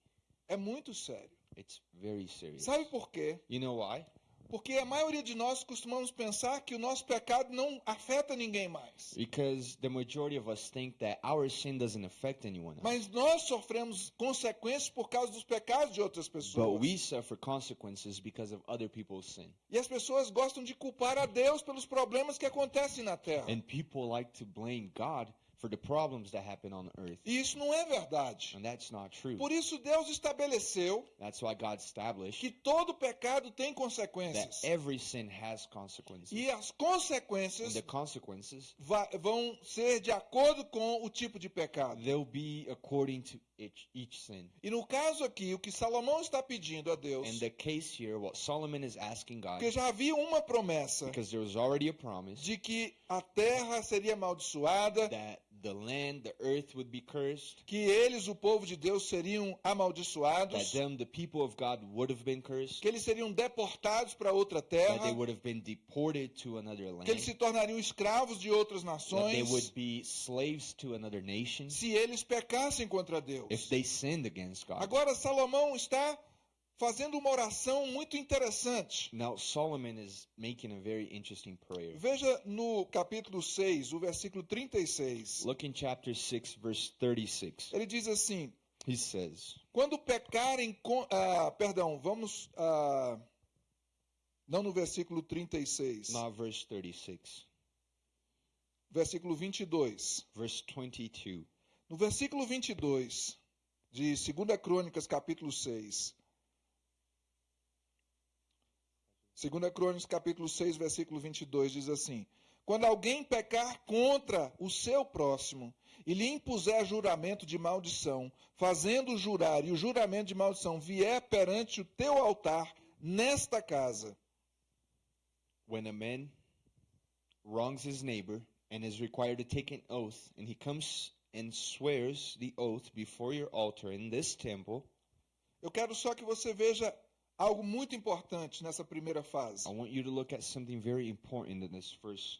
É muito sério. It's very serious. Sabe por quê? You know why? Porque a maioria de nós costumamos pensar que o nosso pecado não afeta ninguém mais. Because the majority of us think that our sin doesn't affect anyone else. Mas nós sofremos consequências por causa dos pecados de outras But pessoas. we suffer consequences because of other people's sin. E as pessoas gostam de culpar a Deus pelos problemas que acontecem na terra. And people like to blame God for the problems that happen on earth. E isso não é verdade. And that's not true. Por isso Deus estabeleceu That's why God established que todo pecado tem that consequências. every sin has consequences. E as And consequências the consequences, vão ser de acordo com o tipo de pecado. they'll be according to each, each sin. E no caso aqui, o que Salomão está pedindo a Deus, In the case here, what Solomon is asking God, porque já havia uma promessa because there was already a promise de que a terra seria amaldiçoada, that the land, the earth would be cursed, que eles, o povo de Deus, seriam that amaldiçoados, them, the people of God, would have been cursed, que eles seriam deportados para outra that they terra, would have been deported to another land, que eles se tornariam escravos de outras that they nações, would be slaves to another nation. Se eles pecassem contra Deus. if they sinned against God. Agora, Salomão está fazendo uma oração muito interessante. Now, Solomon is making a very interesting prayer. Veja no capítulo 6, o versículo 36. Look in chapter 6, verse 36. Ele diz assim: He says, Quando pecarem ah, perdão, vamos. ah, não no versículo 36. not verse 36, Versículo 22. verse 22. No versículo 22 de 2 Crônicas, capítulo 6. 2 Crônicas, capítulo 6, versículo 22 diz assim: Quando alguém pecar contra o seu próximo e lhe impuser juramento de maldição, fazendo jurar e o juramento de maldição vier perante o teu altar nesta casa, When a man wrongs his neighbor and is required to take an oath, and he comes and swears the oath before your altar in this temple, eu quero só que você veja algo muito importante nessa primeira fase. I want you to look at something very important in this first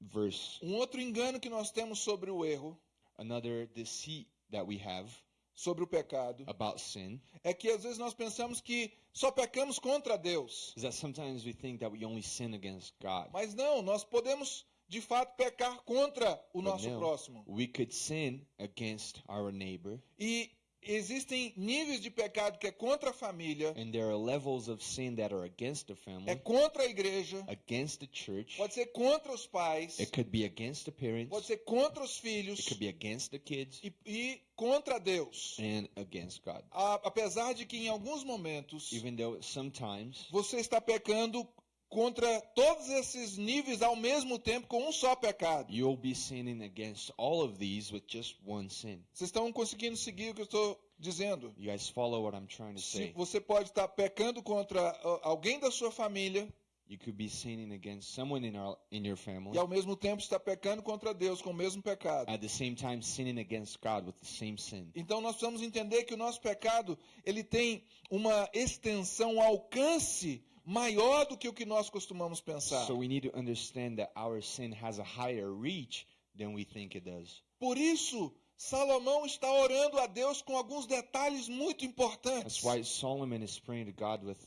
verse. Um outro engano que nós temos sobre o erro, Another deceit that we have sobre o pecado, about sin é que às vezes nós pensamos que só pecamos contra Deus. is that sometimes we think that we only sin against God. Mas não, nós podemos de fato pecar contra o But nosso now, próximo. we could sin against our neighbor, E existem níveis de pecado que é contra a família, and there are levels of sin that are against the é family, contra a igreja, against the church. pode ser contra os pais, It could be against the parents. pode ser contra os filhos It could be against the kids e, e contra Deus. and against God. A- apesar de que em alguns momentos Even though sometimes você está pecando contra todos esses níveis ao mesmo tempo com um só pecado. you'll be sinning against all of these with just one sin. Vocês estão conseguindo seguir o que eu estou dizendo? You guys follow what I'm trying to Se say? você pode estar pecando contra alguém da sua família You could be sinning against someone in our in your family. e ao mesmo tempo está pecando contra Deus com o mesmo pecado. At the same time sinning against God with the same sin. Então nós precisamos entender que o nosso pecado, ele tem uma extensão, um alcance maior do que o que nós costumamos pensar. So we need to understand that our sin has a higher reach than we think it does. Por isso, Salomão está orando a Deus com alguns detalhes muito importantes. That's why Solomon is praying to God with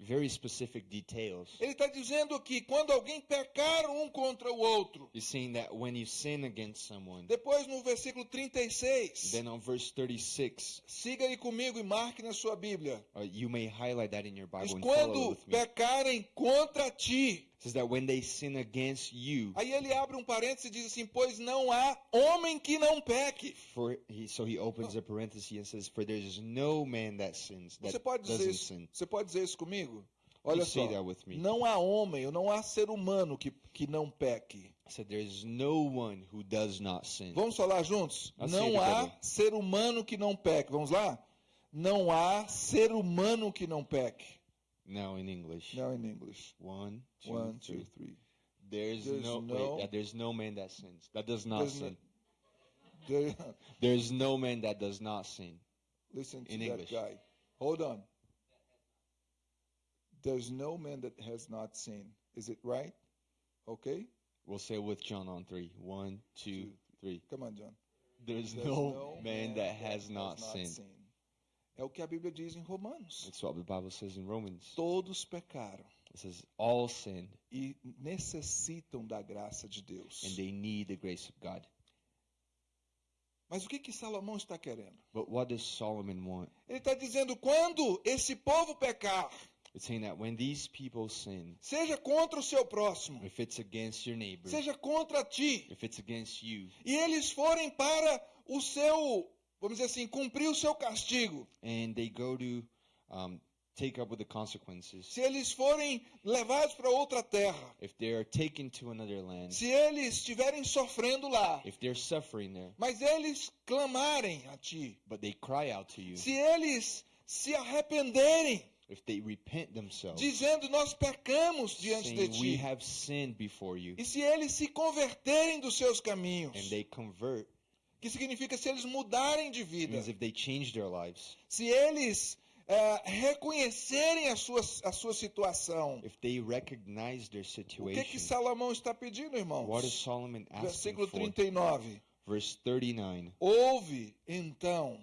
very specific details. Ele está dizendo que quando alguém pecar um contra o outro, He's saying that when you sin against someone, depois no versículo 36, then on verse 36, siga aí comigo e marque na sua Bíblia. uh, you may highlight that in your Bible and follow quando with me. pecarem contra ti. Says that when they sin against you, Aí ele abre um parênteses e diz assim: Pois não há homem que não peque. for he, so he opens a parenthesis and says, "For there is no man that sins that Você pode dizer doesn't isso, sin." você pode dizer isso comigo? Olha You só. that with me. Não há homem, não há ser humano que, que não peque. Said, "There is no one who does not sin." Vamos falar juntos? Assim, Não há ser humano que não peque. Vamos lá? Não há ser humano que não peque. Now in English, Now in English. one, two, One, three. two, three. There's, There's no, no- wait, there's no man that sins. That does not There's no- sin. There- There's no man that does not sin. Listen to In that English. guy. Hold on. There's no man that has not sinned. Is it right? Okay? We'll say with John on three. One, two, Two. three. Come on, John. There's, There's no, man that has not sinned. sinned. É o que a Bíblia diz em Romanos. That's what the Bible says in Romans. Todos pecaram It says all sinned e necessitam da graça de Deus. and they need the grace of God. Mas o que que Salomão está querendo? But what does Solomon want? Ele está dizendo quando esse povo pecar, It's saying that when these people sin, seja contra o seu próximo, if it's against your neighbor, seja contra ti, if it's against you, e eles forem para o seu, vamos dizer assim, cumprir o seu castigo, and they go to um, take up with the consequences, se eles forem levados para outra terra, if they are taken to another land, se eles estiverem sofrendo lá, if they're suffering there, mas eles clamarem a ti, but they cry out to you, se eles se arrependerem, if they repent themselves, dizendo nós pecamos diante de saying, We ti, have sinned before you, e se eles se converterem dos seus caminhos, and they convert, que significa se eles mudarem de vida, means if they change their lives, se eles eh, reconhecerem a sua, a sua situação. if they recognize their O que que situation, Salomão está pedindo, irmãos? what is Solomon asking Versículo for? 39. Verse 39. Ouve, então,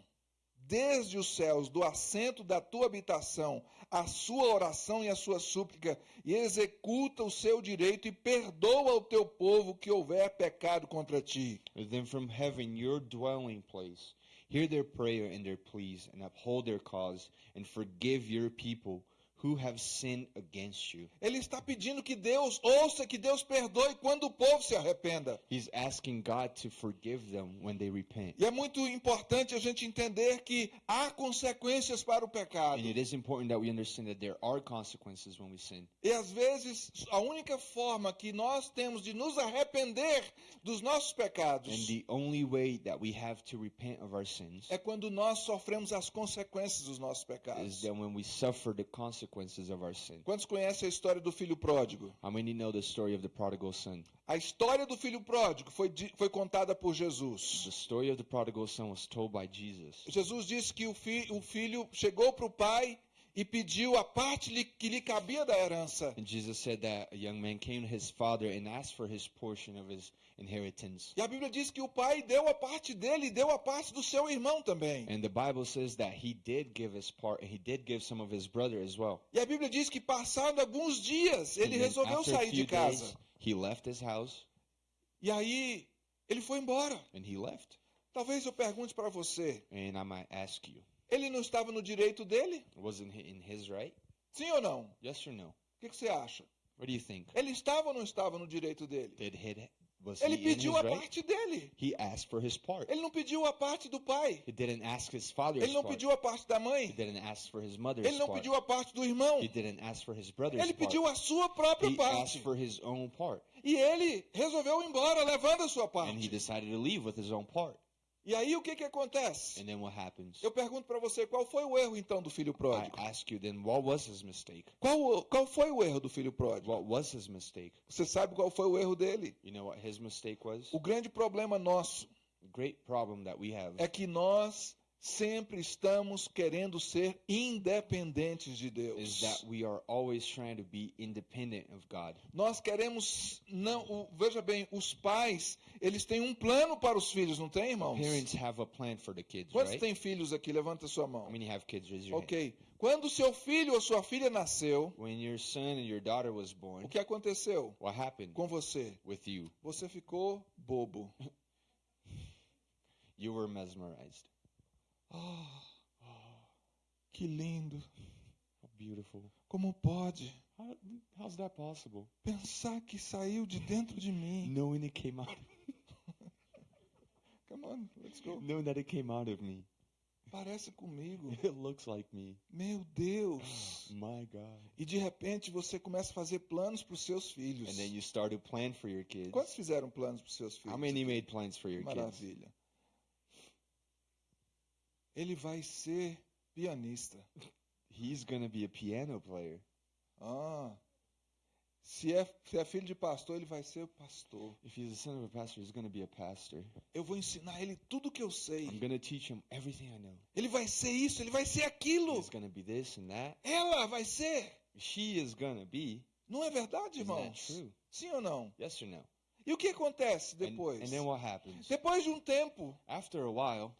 desde os céus, do assento da tua habitação, a sua oração e a sua súplica, e executa o seu direito e perdoa o teu povo que houver pecado contra ti. Then from heaven, your dwelling place, hear their prayer and their pleas, and uphold their cause, and forgive your people who have sinned against you. Ele está pedindo que Deus ouça, que Deus perdoe quando o povo se arrependa. He's asking God to forgive them when they repent. E é muito importante a gente entender que há consequências para o pecado. And it is important that we understand that there are consequences when we sin. E às vezes a única forma que nós temos de nos arrepender dos nossos pecados And the only way that we have to repent of our sins é quando nós sofremos as consequências dos nossos is pecados. that when we suffer the consequences of our sin. Quantos conhecem a história do filho pródigo? How many know the story of the prodigal son? A história do filho pródigo foi, foi contada por The Jesus. story of the prodigal son was told by Jesus. Jesus disse que o, fi- o filho chegou para o pai e pediu a parte que lhe cabia da herança. And Jesus said that a young man came to his father and asked for his portion of his inheritance. E a Bíblia diz que o pai deu a parte dele e deu a parte do seu irmão também. And the Bible says that he did give his part, and he did give some of his brother as well. E a Bíblia diz que passado alguns dias ele resolveu sair de casa. days, he left his house E aí ele foi embora. and he left. Talvez eu pergunte para você, And I might ask you, ele não estava no direito dele? wasn't he in his right? Sim ou não? O Yes or no? que, que você acha? What do you think? Ele estava ou não estava no direito dele? Did he was Ele he in his pediu a right? parte dele. He asked for his part. Ele não pediu a parte do pai. He didn't ask his father's Ele não part. pediu a parte da He mãe. didn't ask for his mother's Ele não part. pediu a parte do irmão. He didn't ask for his brother's Ele part. pediu a sua própria He parte. asked for his own part. E ele resolveu ir embora levando a sua And he parte. decided to leave with his own part. E aí o que, que acontece? And then what happens? Eu pergunto para você, qual foi o erro então do filho I pródigo? ask you then, what was his mistake? Qual, qual foi o erro do filho pródigo? What was his mistake? Você sabe qual foi o erro dele? You know what his mistake was? O grande problema nosso The great problem that we have é que nós sempre estamos querendo ser independentes de Deus. that we are always trying to be independent of God. Nós queremos não, o- veja bem, os pais, eles têm um plano para os filhos, não tem, irmãos? Parents have a plan for the kids, Quantos right? têm filhos aqui? Levanta a sua mão. How many have kids? Raise your hand. OK. Quando seu filho ou sua filha nasceu, When your son and your daughter was born, o que aconteceu what happened com você? with you? Você ficou bobo. You were mesmerized. Ah, que lindo. How beautiful. Como pode How, how's that possible? pensar que saiu de dentro de mim? Knowing it came out, Come on, let's go. knowing that it came out of me. Parece comigo. It looks like me. Meu Deus. My God. E de repente você começa a fazer planos para os seus filhos. And then you start to plan for your kids. Quantos fizeram planos para os seus filhos? How many made plans for your kids? Maravilha. Ele vai ser pianista. He's gonna be a piano player. Ah. Se é, se é filho de pastor, ele vai ser pastor. If he's the son of a pastor, he's gonna be a pastor. Eu vou ensinar ele tudo que eu sei. I'm gonna teach him everything I know. Ele vai ser isso, ele vai ser aquilo. He's gonna be this and that. Ela vai ser. She is gonna be. Não é verdade, Isn't that irmãos? true? Sim ou não? Yes or no? E o que acontece And- depois? And, then what happens? Depois de um tempo, After a while,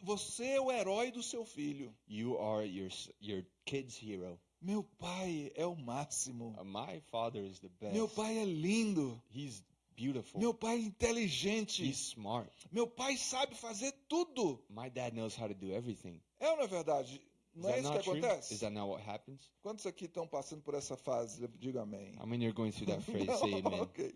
você é o herói do seu filho. you are your your kid's hero. Meu pai é o máximo. Uh, my father is the best. Meu pai é lindo. He's beautiful. Meu pai é inteligente. He's smart. Meu pai sabe fazer tudo. My dad knows how to do everything. É ou não é verdade? Is Não é that isso que not true? acontece? Is that not what happens? Quantos aqui estão passando por essa fase? Diga amém. How many are going through that phrase? Say amen. Ok.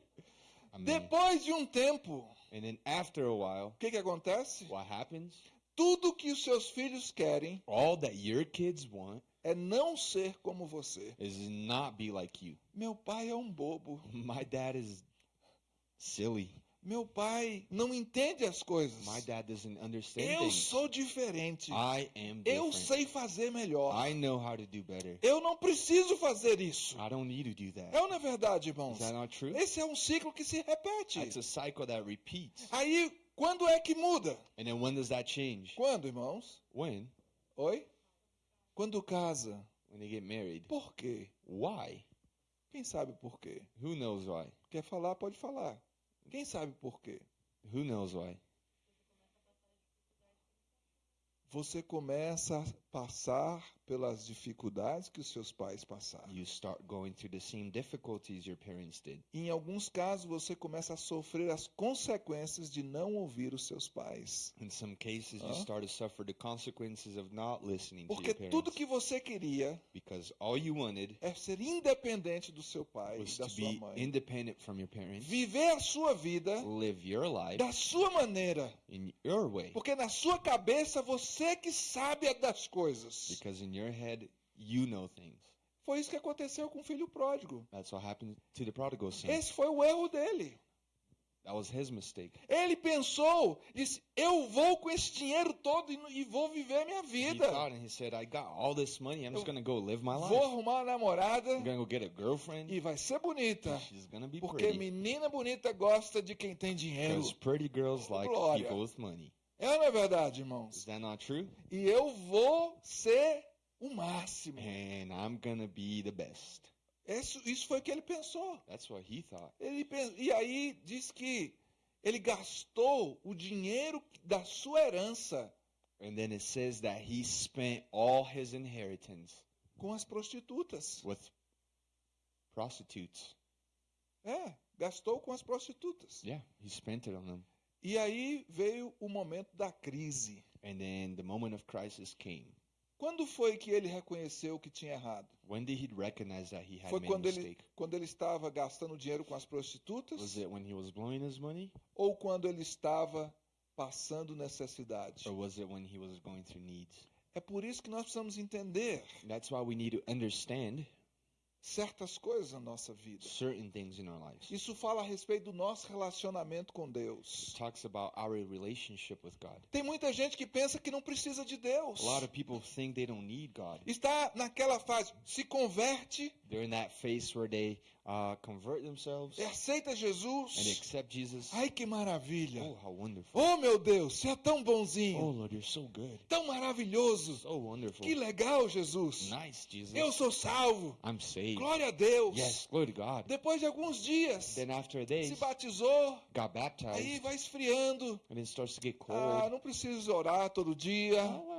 Depois de um tempo, And then after a while, o que, que acontece? what happens? Tudo que os seus filhos querem All that your kids want é não ser como você. is not be like you. Meu pai é um bobo. My dad is silly. Meu pai não entende as coisas. My dad doesn't understand Eu things. sou diferente. I am Eu different. sei fazer melhor. I know how to do better. Eu não preciso fazer isso. I don't need to do that. É ou não é verdade, irmãos? Is that not true? Esse é um ciclo que se repete. It's a cycle that repeats. Aí, quando é que muda? And then when does that change? Quando, irmãos? When? Oi? Quando casa. When they get married. Por quê? Why? Quem sabe por quê? Who knows why? Quer falar, pode falar. Quem sabe por quê? Who knows why? Você começa passar pelas dificuldades que os seus pais passaram. You start going through the same difficulties your parents did. Em alguns casos, você começa a sofrer as consequências de não ouvir os seus pais. In some cases, you start to suffer the consequences of not listening to Porque your parents. tudo que você queria Because all you wanted é ser independente do seu pai e da to sua mãe. independent from your parents, Viver a sua vida live your life da sua maneira. in your way. Porque na sua cabeça você que sabe das coisas. Because in your head, you know things. Foi isso que aconteceu com o filho pródigo. That's what happened to the prodigal son. Esse foi o erro dele. That was his mistake. Ele pensou, disse: Eu vou com esse dinheiro todo e, vou viver minha He vida. thought and he said, I got all this money. I'm just Eu to go live my life. Vou arrumar uma namorada I'm to go get a girlfriend. e vai ser bonita. She's to be Porque pretty. menina bonita gosta de quem tem dinheiro. Because pretty girls like Glória. people with money. É ou não é verdade, Is irmãos? that not true? E eu vou ser o máximo. And I'm to be the best. Isso, isso foi o que ele pensou. That's what he thought. Ele pen- E aí diz que ele gastou o dinheiro da sua herança And then it says that he spent all his inheritance com as prostitutas. with prostitutes. É, gastou com as prostitutas. Yeah, he spent it on them. E aí veio o momento da crise. And then the moment of crisis came. Quando foi que ele reconheceu que tinha errado? When did he recognize that he had Foi made a quando ele, mistake? quando ele estava gastando dinheiro com as prostitutas Was it when he was blowing his money? ou quando ele estava passando necessidade? Or was it when he was going through needs? É por isso que nós precisamos entender That's why we need to understand certas coisas na nossa vida. certain things in our lives. It Isso fala a respeito do nosso relacionamento com Deus. talks about our relationship with God. Tem muita gente que pensa que não precisa de Deus. A lot of people think they don't need God. Está naquela fase, se converte, They're in that phase where they uh, convert themselves e aceita and Jesus. accept Jesus. Ai, que maravilha! Oh, how wonderful. Oh, meu Deus, você é tão Oh, bonzinho, Lord, you're so good. tão maravilhoso. So wonderful. Que legal, Jesus. Nice, Jesus. Eu sou salvo. I'm saved. Glória a Deus. Yes, glory to God. Depois de alguns dias, Then after a se batizou, got baptized, aí vai esfriando. and it starts to get Ah, cold. não preciso orar todo dia. Oh,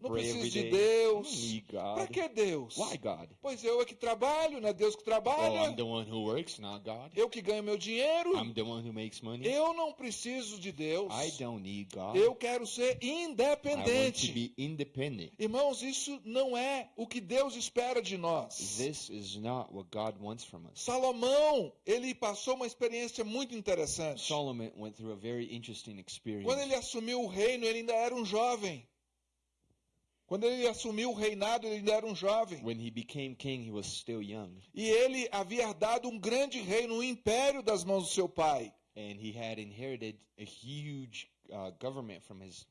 Não preciso de Deus. God. que Deus? Why God? Pois eu é que trabalho, não é Deus que Oh, trabalha. I'm the one who works, not God. Eu que ganho meu dinheiro. I'm the one who makes money. Eu não preciso de Deus. I don't need God. Eu quero ser I want to independente. be independent. Irmãos, isso não é o que Deus espera de nós. This is not what God wants from us. Salomão, ele passou uma experiência muito interessante. Solomon went through a very interesting experience. Quando ele assumiu o reino, ele ainda era um jovem. Quando ele assumiu o reinado, ele ainda era um jovem. When he became king, he was still young, E ele havia herdado um grande reino, um império das mãos do seu pai. and he had inherited a huge uh, government from his.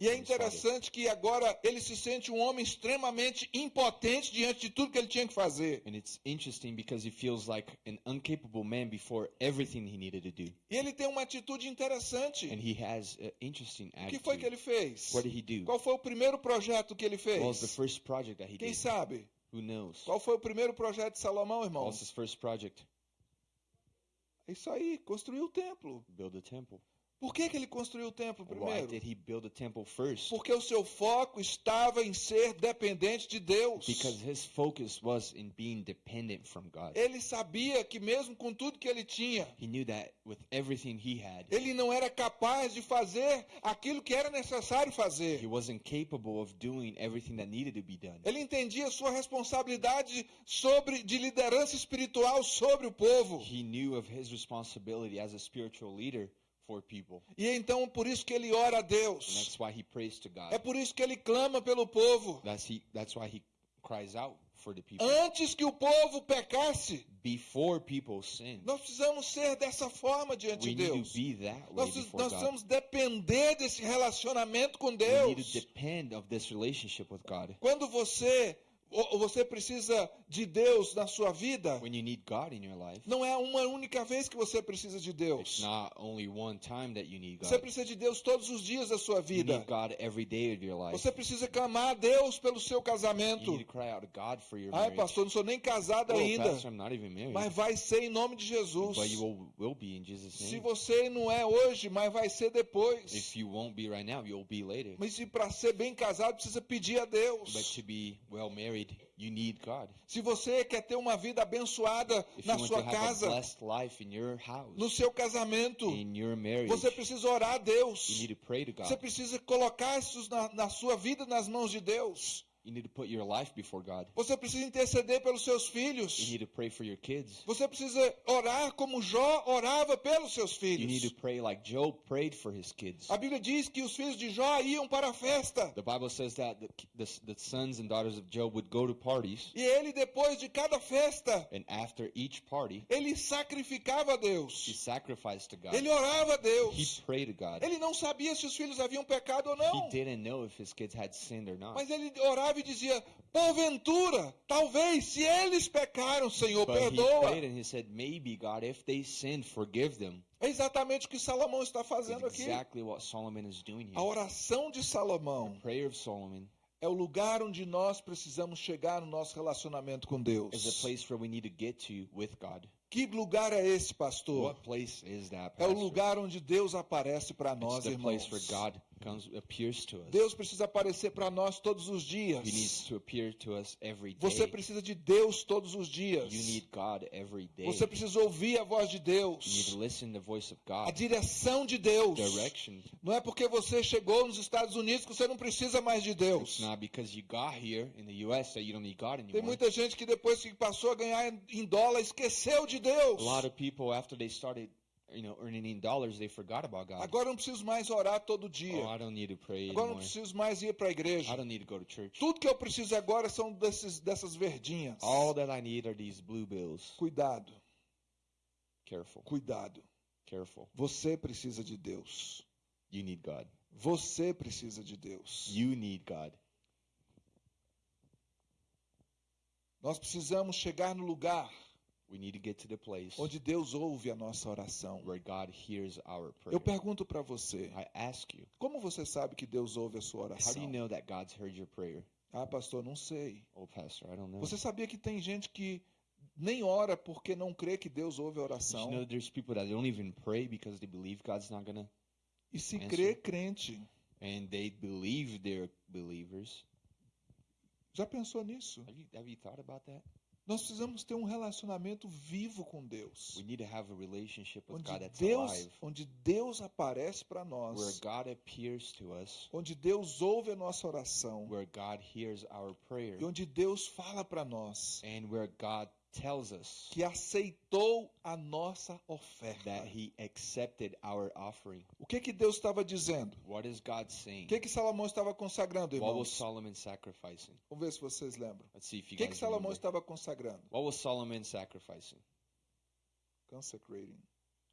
E é interessante que agora ele se sente um homem extremamente impotente diante de tudo que ele tinha que fazer. And it's interesting because he feels like an incapable man before everything he needed to do. E ele tem uma atitude interessante. And he has an interesting O que foi que ele fez? What did he do? Qual foi o primeiro projeto que ele What was the fez? first project that he Quem did? sabe? Who knows? Qual foi o primeiro projeto de Salomão, irmãos? his first project? É isso aí, construiu o templo. Build a temple. Por que, que ele construiu o templo Why primeiro? did he build a temple first? Porque o seu foco estava em ser dependente de Deus. Because his focus was in being dependent from God. Ele sabia que mesmo com tudo que ele tinha, He knew that with everything he had, ele não era capaz de fazer aquilo que era necessário he fazer. wasn't capable of doing everything that needed to be done. Ele entendia sua responsabilidade sobre de liderança espiritual sobre o povo. He knew of his responsibility as a spiritual leader. E então por isso que ele ora a And Deus. that's why he prays to God. É por isso que ele clama pelo povo. That's he that's why he cries out for the people. Antes que o povo pecasse, Before people sin. nós precisamos ser dessa forma diante We de need Deus. to be that way Nós, before nós God. precisamos depender desse relacionamento com We need Deus. to depend of this relationship with God. Quando você você precisa de Deus na sua vida, When you need God in your life, não é uma única vez que você precisa de Deus. Você precisa de Deus todos os dias da sua vida. Você precisa clamar a Deus pelo seu casamento. Ai, pastor, não sou nem casado Oh, ainda. pastor. Mas vai ser em nome de Jesus. But will, will Jesus' Se você não é hoje, mas vai ser depois. Right now. Mas se para ser bem casado, precisa pedir a But Deus. to be well married, you need God. Se você quer ter uma vida abençoada If na sua casa, blessed life in your house, no seu casamento, in your marriage, você precisa orar a you Deus. need to pray to Você precisa colocar isso na, na sua vida nas mãos de Deus. You need to put your life before God. Você precisa interceder pelos seus You filhos. need to pray for your kids. Você precisa orar como Jó orava pelos seus You need filhos. to pray like Job prayed for his kids. A Bíblia diz que os filhos de Jó iam para a festa. The Bible says that the, the, the sons and daughters of Job would go to parties, E ele, depois de cada festa, and after each party, ele sacrificava a he Deus. sacrificed to God. Ele orava a He Deus. prayed to God. Ele não sabia se os filhos haviam pecado ou He não. didn't know if his kids had sinned or not. Mas ele orava e dizia: Porventura, talvez, se eles pecaram, Senhor, But perdoa. prayed and he said, Maybe, God, if they sinned, forgive them. É exatamente o que Salomão está fazendo aqui. exactly A oração de Salomão Prayer of Solomon é o lugar onde nós precisamos chegar no nosso relacionamento com is a Deus. place where we need to get to with God. Que lugar é esse, pastor? What place is that? É o lugar onde Deus aparece para It's nós, irmãos. Deus precisa aparecer para nós todos os He needs dias. to appear to us every day. Você precisa de Deus todos os dias. You need God every day. Você precisa ouvir a voz de You need Deus. to listen to the voice of A direção de Deus. Direction. Não é porque você chegou nos Estados Unidos que você não precisa mais de Deus. Tem muita gente que depois que passou a ganhar em dólar esqueceu de Deus. A lot of people, after they started, you know, earning in dollars, they forgot about God. Agora não preciso mais orar todo Oh, dia. I don't need to pray Agora eu não anymore. preciso mais ir para a igreja. I don't need to go to church. Tudo que eu preciso agora são desses, dessas verdinhas. All that I need are these blue bills. Cuidado, Careful, cuidado. careful. Você precisa de Deus. You need God. Você precisa de Deus. You need God. Nós precisamos chegar no lugar We need to get to the place onde Deus ouve a nossa oração. where God hears our prayer. Eu pergunto para você, I ask you, como você sabe que Deus ouve a sua how do you oração? know that God's heard your prayer? Ah, pastor, não sei. Oh, Pastor, I don't know. Você sabia que tem gente que nem ora porque não crê que Deus ouve a Did you oração? know there's people that don't even pray because they believe God's not gonna, E se Answer. crê, crente. and they believe they're believers. Já pensou nisso? Have you have you thought about that? Nós precisamos ter um relacionamento vivo com Deus. We need to have a relationship with Onde God that's Deus, alive, onde Deus aparece para where nós. God appears to us, Onde Deus ouve a nossa oração. where God hears our prayer, E onde Deus fala para nós and where God tells us que aceitou a nossa oferta. that He accepted our offering. O que que Deus estava dizendo? What is God saying? O que que Salomão estava consagrando, What was irmãos? Solomon sacrificing? Vamos ver se vocês lembram. Let's see if O you que que guys Salomão remember. estava consagrando? What was Solomon sacrificing? Consecrating.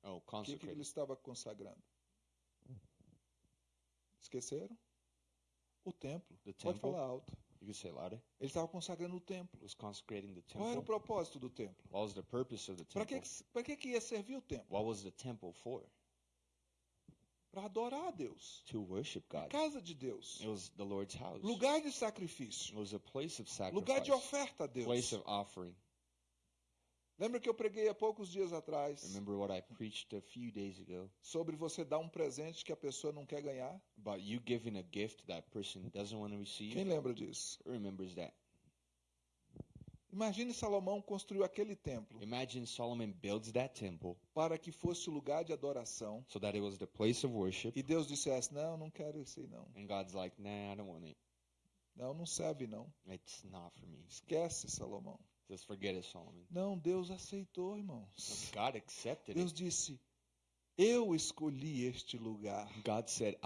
Oh, O que, que ele consecrating. estava consagrando? Esqueceram? O templo. The Pode temple. falar alto. You can say it louder. Ele estava consagrando o templo. Was consecrating the Qual era o propósito do templo? What was the purpose of the Para que, para que, que ia servir o templo? What was the temple for? Para adorar a Deus. To worship A God. casa de Deus. It was the Lord's house. Lugar de It sacrifício. was a place of Lugar sacrifice. de oferta a Deus. Place of offering. Lembra que eu preguei há poucos dias atrás Remember what I preached a few days ago sobre você dar um presente que a pessoa não quer ganhar? about you giving a gift that person doesn't want to receive? Quem lembra disso? Who remembers that? Imagine Salomão construiu aquele templo Imagine Solomon builds that temple para que fosse o lugar de adoração so that it was the place of worship, e Deus dissesse: Não, não quero isso aí não. and God's like, nah, I don't want it. Não, não serve não. It's not for me. Esquece, Salomão. Just forget it, Solomon. Não, Deus aceitou, irmãos. God accepted Deus it. disse: Eu escolhi este lugar God said,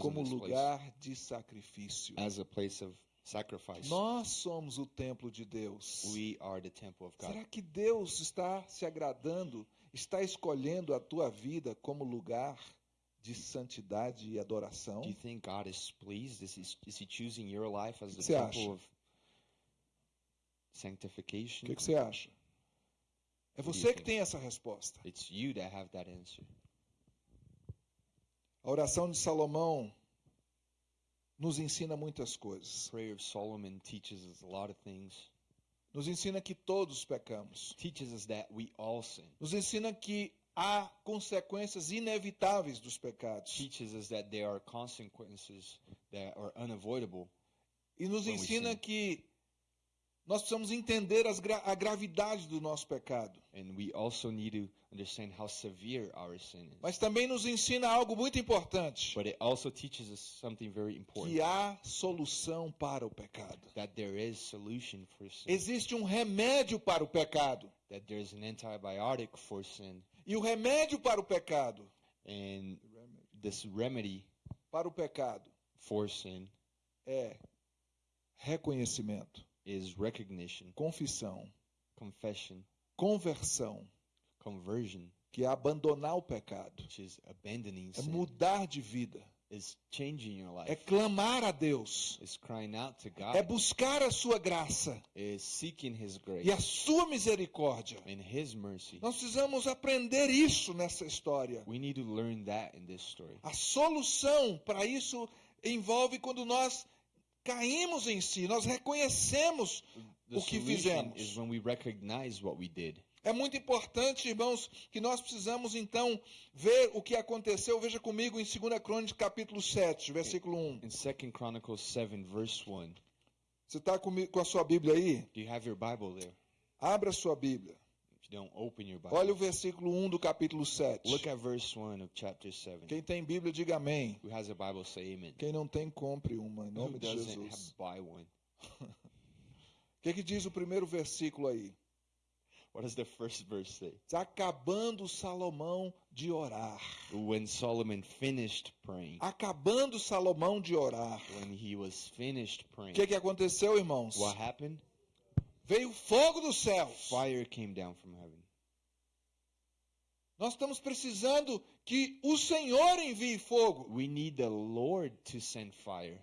como lugar de sacrifício. as a place of sacrifice. Nós somos o templo de Deus. We are the temple of God. Será que Deus está se agradando, está escolhendo a tua vida como lugar de santidade e adoração? Do you think God is pleased? Is he, is he choosing your life as the temple acha? of O sanctification? que, que você acha? É você que tem essa resposta. It's you that have that answer. A oração de Salomão nos ensina muitas coisas. Prayer of Solomon teaches us a lot of things. Nos ensina que todos pecamos. Teaches us that we all sin. Nos ensina que há consequências inevitáveis dos pecados. Teaches us that there are consequences that are unavoidable. E nos ensina sin. que nós precisamos entender gra- a gravidade do nosso pecado. And we also need to understand how severe our sin is. Mas também nos ensina algo muito importante: But it also teaches us something very important. que há solução para o pecado. That there is solution for sin. Existe um remédio para o pecado. that there's an antibiotic for sin. E o remédio para o pecado, And this remedy para o pecado, for sin é reconhecimento, is recognition, confissão, confession, conversão, conversion, que é abandonar o pecado, which is abandoning é sin, mudar de vida, is changing your é life, clamar a Deus, is crying out to é God, buscar a sua graça. Is seeking His grace. E a sua misericórdia. and His mercy. Nós precisamos aprender isso nessa história. We need to learn that in this story. A solução para isso envolve quando nós caímos em si, nós reconhecemos The o que fizemos. is when we recognize what we did. É muito importante, irmãos, que nós precisamos então ver o que aconteceu. Veja comigo em 2 Crônicas capítulo 7, versículo 1. In 2 Chronicles 7, verse 1. Você está com a sua Bíblia aí? Do you have your Bible there? Abra a sua Bíblia. Don't, open your Bible. Olha o versículo 1 do capítulo 7. Look at verse 1 of chapter 7. Quem tem Bíblia, diga amém. Who has a Bible, say amen. Quem não tem, compre uma, em Who nome de doesn't Jesus. have, buy one. O que, que diz o primeiro versículo aí? What does the first verse say? Está acabando Salomão de orar. When Solomon finished praying, Acabando Salomão de orar. when he was finished O praying, que, que aconteceu, irmãos? what happened? Veio fogo dos céus. Fire came down from heaven. Nós estamos precisando que o Senhor envie fogo. We need the Lord to send fire.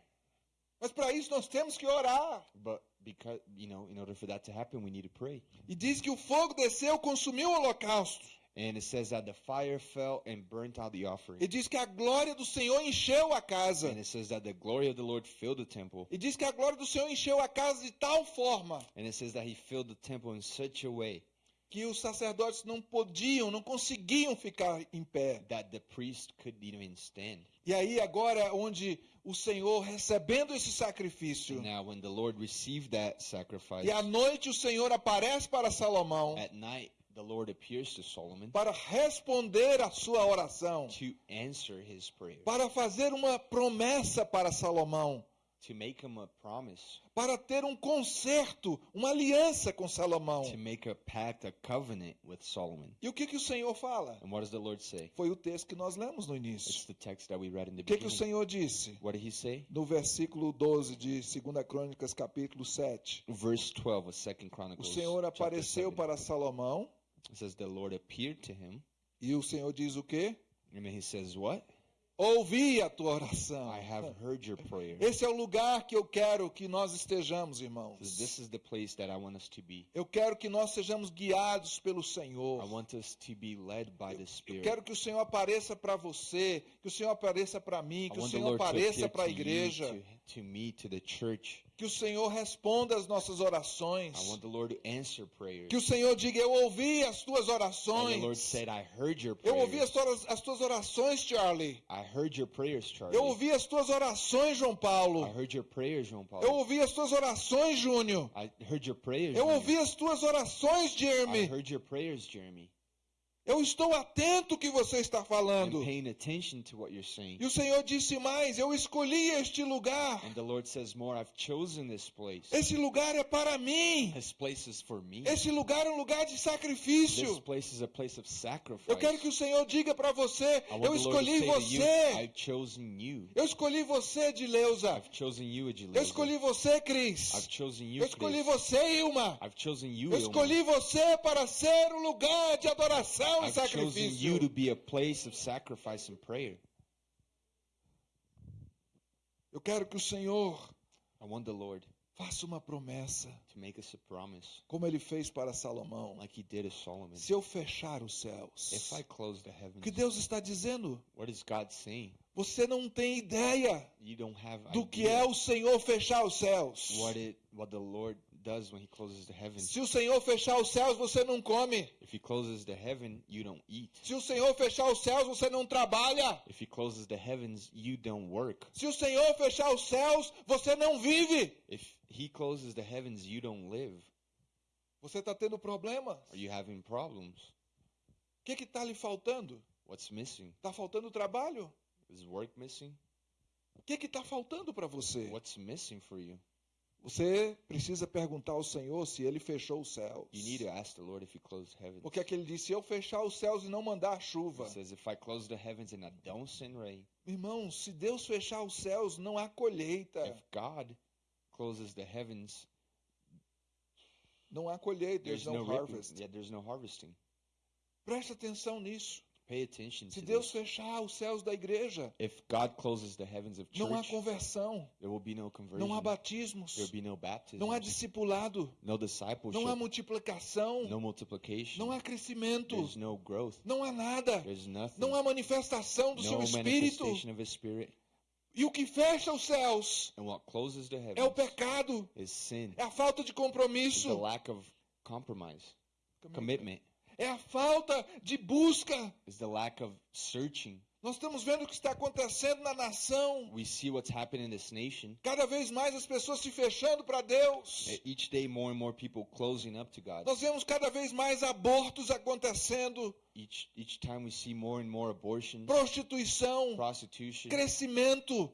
Mas para isso nós temos que orar. But because, you know, in order for that to happen, we need to pray. E diz que o fogo desceu, consumiu o holocausto. And it says that the fire fell and burnt out the offering. E diz que a glória do Senhor encheu a casa. And it says that the glory of the Lord filled the temple. E diz que a glória do Senhor encheu a casa de tal forma And it says that he filled the temple in such a way que os sacerdotes não podiam, não conseguiam ficar em pé. that the priest couldn't even stand. E aí agora onde o Senhor recebendo esse sacrifício, And now, when the Lord received that sacrifice, e à noite o Senhor aparece para Salomão at night the Lord appears to Solomon para responder a sua oração, to answer his prayer, para fazer uma promessa para Salomão, to make him a promise, para ter um concerto, uma aliança com Salomão. to make a pact, a covenant with Solomon. E o que que o Senhor fala? And what does the Lord say? Foi o texto que nós lemos no It's início. the text that we read in the O que que o beginning. Senhor disse? What did he say? No versículo 12 de 2 Crônicas, capítulo 7. Verse 12 of 2 O Chronicles. Senhor chapter apareceu 7. para Salomão It says the Lord appeared to him, e o Senhor diz o quê? and then he says, What? Ouvi a tua oração. I have heard your prayer. Esse é o lugar que eu quero que nós estejamos, irmãos. This is the place that I want us to be. Eu quero que nós sejamos guiados pelo I Senhor. want us to be led by the Eu Spirit. quero que o Senhor apareça para você, que o Senhor apareça para mim, I que o Senhor apareça appear para a igreja, to, me, to the church. que o Senhor responda as nossas orações, I want the Lord to answer prayers. que o Senhor diga: Eu ouvi as tuas And the Lord orações. said, I heard your Eu ouvi as prayers. tuas, as tuas orações, Charlie. I heard your prayers, Charlie. Eu ouvi as tuas orações, João I Paulo. heard your prayers, João Paulo. Eu ouvi as tuas orações, Júnior. I heard your prayers. Eu ouvi as tuas orações, I Jeremy. heard your prayers, Jeremy. Eu estou atento ao que você está falando. E o Senhor disse mais: Eu escolhi este lugar. And the Lord says more, I've chosen this place. Esse lugar é para mim. This place is for me. Esse lugar é um lugar de This sacrifício. place is a place of sacrifice. Eu quero que o Senhor diga para você: Eu escolhi você. I've chosen you. Eu escolhi você, Dileuza. I've chosen you, Eu escolhi você, Cris. I've chosen you, Eu escolhi Chris. você, Ilma. Eu Ilma. escolhi você para ser um lugar de adoração e I've chosen sacrifício. you to be a place of sacrifice and prayer. Eu quero que o Senhor I want the Lord faça uma promessa, to make us a promise como ele fez para Salomão. like he did to Solomon. Se eu fechar os céus, If I close the o heavens, que Deus está dizendo? what is God saying? Você não tem ideia You don't have do que idea é o Senhor fechar os céus. what it what the Lord does when he closes the heavens. Se o Senhor fechar os céus, você não come. If he closes the heaven, you don't eat. Se o Senhor fechar os céus, você não trabalha. If he closes the heavens, you don't work. Se o Senhor fechar os céus, você não vive. If he closes the heavens, you don't live. Você está tendo problemas. Are you having problems? O que está lhe faltando? What's missing? Está faltando trabalho? Is work missing? O que está faltando para você? What's missing for you? Você precisa perguntar ao Senhor se ele fechou os céus. You need to ask the Lord if he closed heavens. Porque aquele disse: se eu fechar os céus e não mandar chuva. He says, if I close the heavens and I don't send rain, Irmão, se Deus fechar os céus, não há colheita. if God closes the heavens, Não há colheita, there's there's no no harvest. Yeah, there's no harvesting. Preste atenção nisso. Pay attention Se Deus this. fechar os céus da igreja, If God closes the heavens of não há church, conversão, there will be no conversion. não há batismos, There will be no baptism. não há discipulado, no discipleship. não há multiplicação, no multiplication. não há crescimento, There's no growth. não há nada, There's nothing. não há manifestação do seu no espírito. manifestation of His Spirit. E o que fecha os céus And what closes the é o heavens pecado, is sin. é a falta de Is the compromisso, lack of compromise, commitment. É a falta de busca. Is the lack of searching. Nós estamos vendo o que está acontecendo na nação. We see what's happening in this nation. Cada vez mais as pessoas se fechando para Deus. Each day, more and more people closing up to God. Nós vemos cada vez mais abortos acontecendo, Each each time we see more and more abortions, prostituição, prostitution, crescimento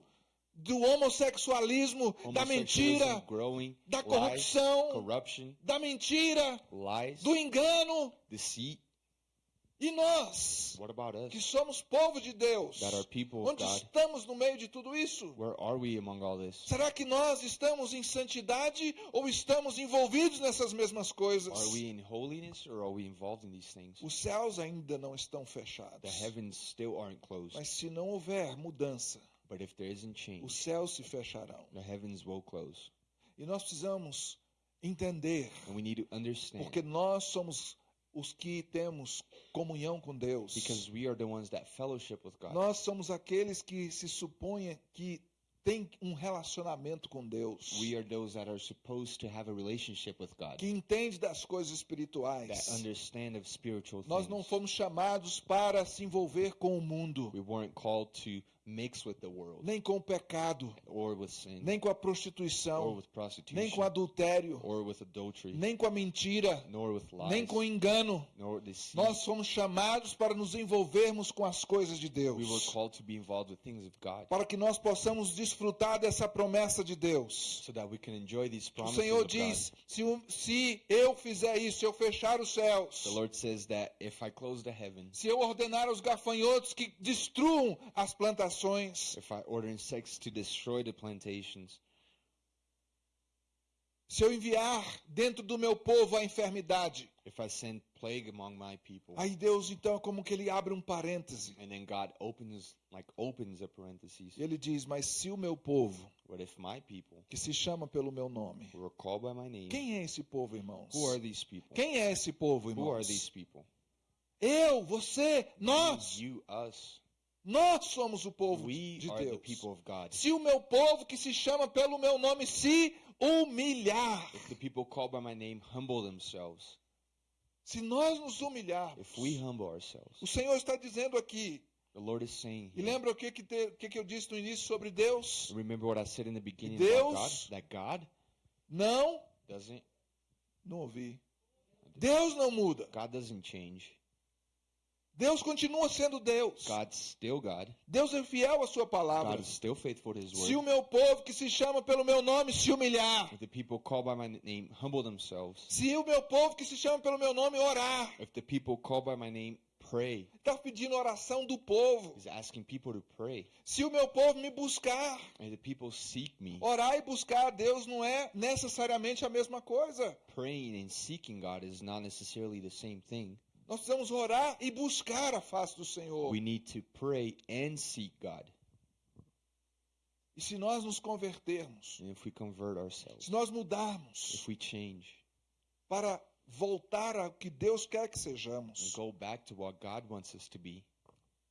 do homossexualismo, da mentira, growing, da corrupção, da mentira, lies, do engano. deceit. E nós, que somos povo de Deus, onde God. estamos no meio de tudo isso? Será que nós estamos em santidade ou estamos envolvidos nessas mesmas coisas? Are we in holiness or are we involved in these things? Os céus ainda não estão The fechados. heavens still aren't closed. Mas se não houver mudança, But if there isn't os change, céus se fecharão. the heavens will close. E nós precisamos entender, And we need to understand porque nós somos os que temos comunhão com Deus. because we are the ones that fellowship with God. Nós somos aqueles que se supõem que têm um relacionamento com Deus. We are those that are supposed to have a relationship with God, Que entende das coisas that espirituais. understand of spiritual Nós não things. fomos chamados para se envolver com o mundo, We weren't called to mix with the world. Nem com o pecado, or with sin. Nem com a or prostituição, with nem prostitution com adultério, or with adultery. Nem com a mentira, nor with nem lies com engano. nor deceit. Nós fomos chamados para nos envolvermos com as coisas de We were Deus, called to be involved with things of God. Para que nós possamos desfrutar dessa promessa de Deus. so that we can enjoy these O promises Senhor of God. diz: se, o- se eu fizer isso, se eu fechar os céus, The Lord says that if I close the heavens, se eu ordenar aos gafanhotos que destruam as plantações, if I order insects to destroy the plantations, se eu enviar dentro do meu povo a enfermidade, if I send plague among my people, aí Deus então é como que ele abre um parêntese. and then God opens like opens a parenthesis. Ele diz: Mas se o meu povo, What if my people que se chama pelo meu nome, who are called by my name? quem é esse povo, irmãos? Who are these people? Quem é esse povo, Who are these irmãos? people? Eu, você, nós. You, us. Nós somos o povo We de Deus. Se o meu povo que se chama pelo meu nome se humilhar, If the people called by my name humble themselves, se nós nos humilharmos, o Senhor está dizendo aqui, e lembra o que, que, te- que, que eu disse no início sobre Deus? Deus- God? That God Não, doesn't não ouvi. Deus não muda. God doesn't change. Deus continua sendo Deus. God's still God. Deus é fiel à sua palavra. God is still faithful to his Se o word. meu povo que se chama pelo meu nome se humilhar, If the people called by my name humble themselves, se o meu povo que se chama pelo meu nome orar, if the people called by my name pray, está pedindo oração do povo. he's asking people to pray. Se o meu povo me buscar, And the people seek me. orar e buscar a Deus não é necessariamente a mesma coisa. Praying and seeking God is not necessarily the same thing. Nós precisamos orar e buscar a face do Senhor. We need to pray and seek God. E se nós nos convertermos, And if we convert ourselves, se nós mudarmos if we change para voltar ao que Deus quer que and sejamos, go back to what God wants us to be,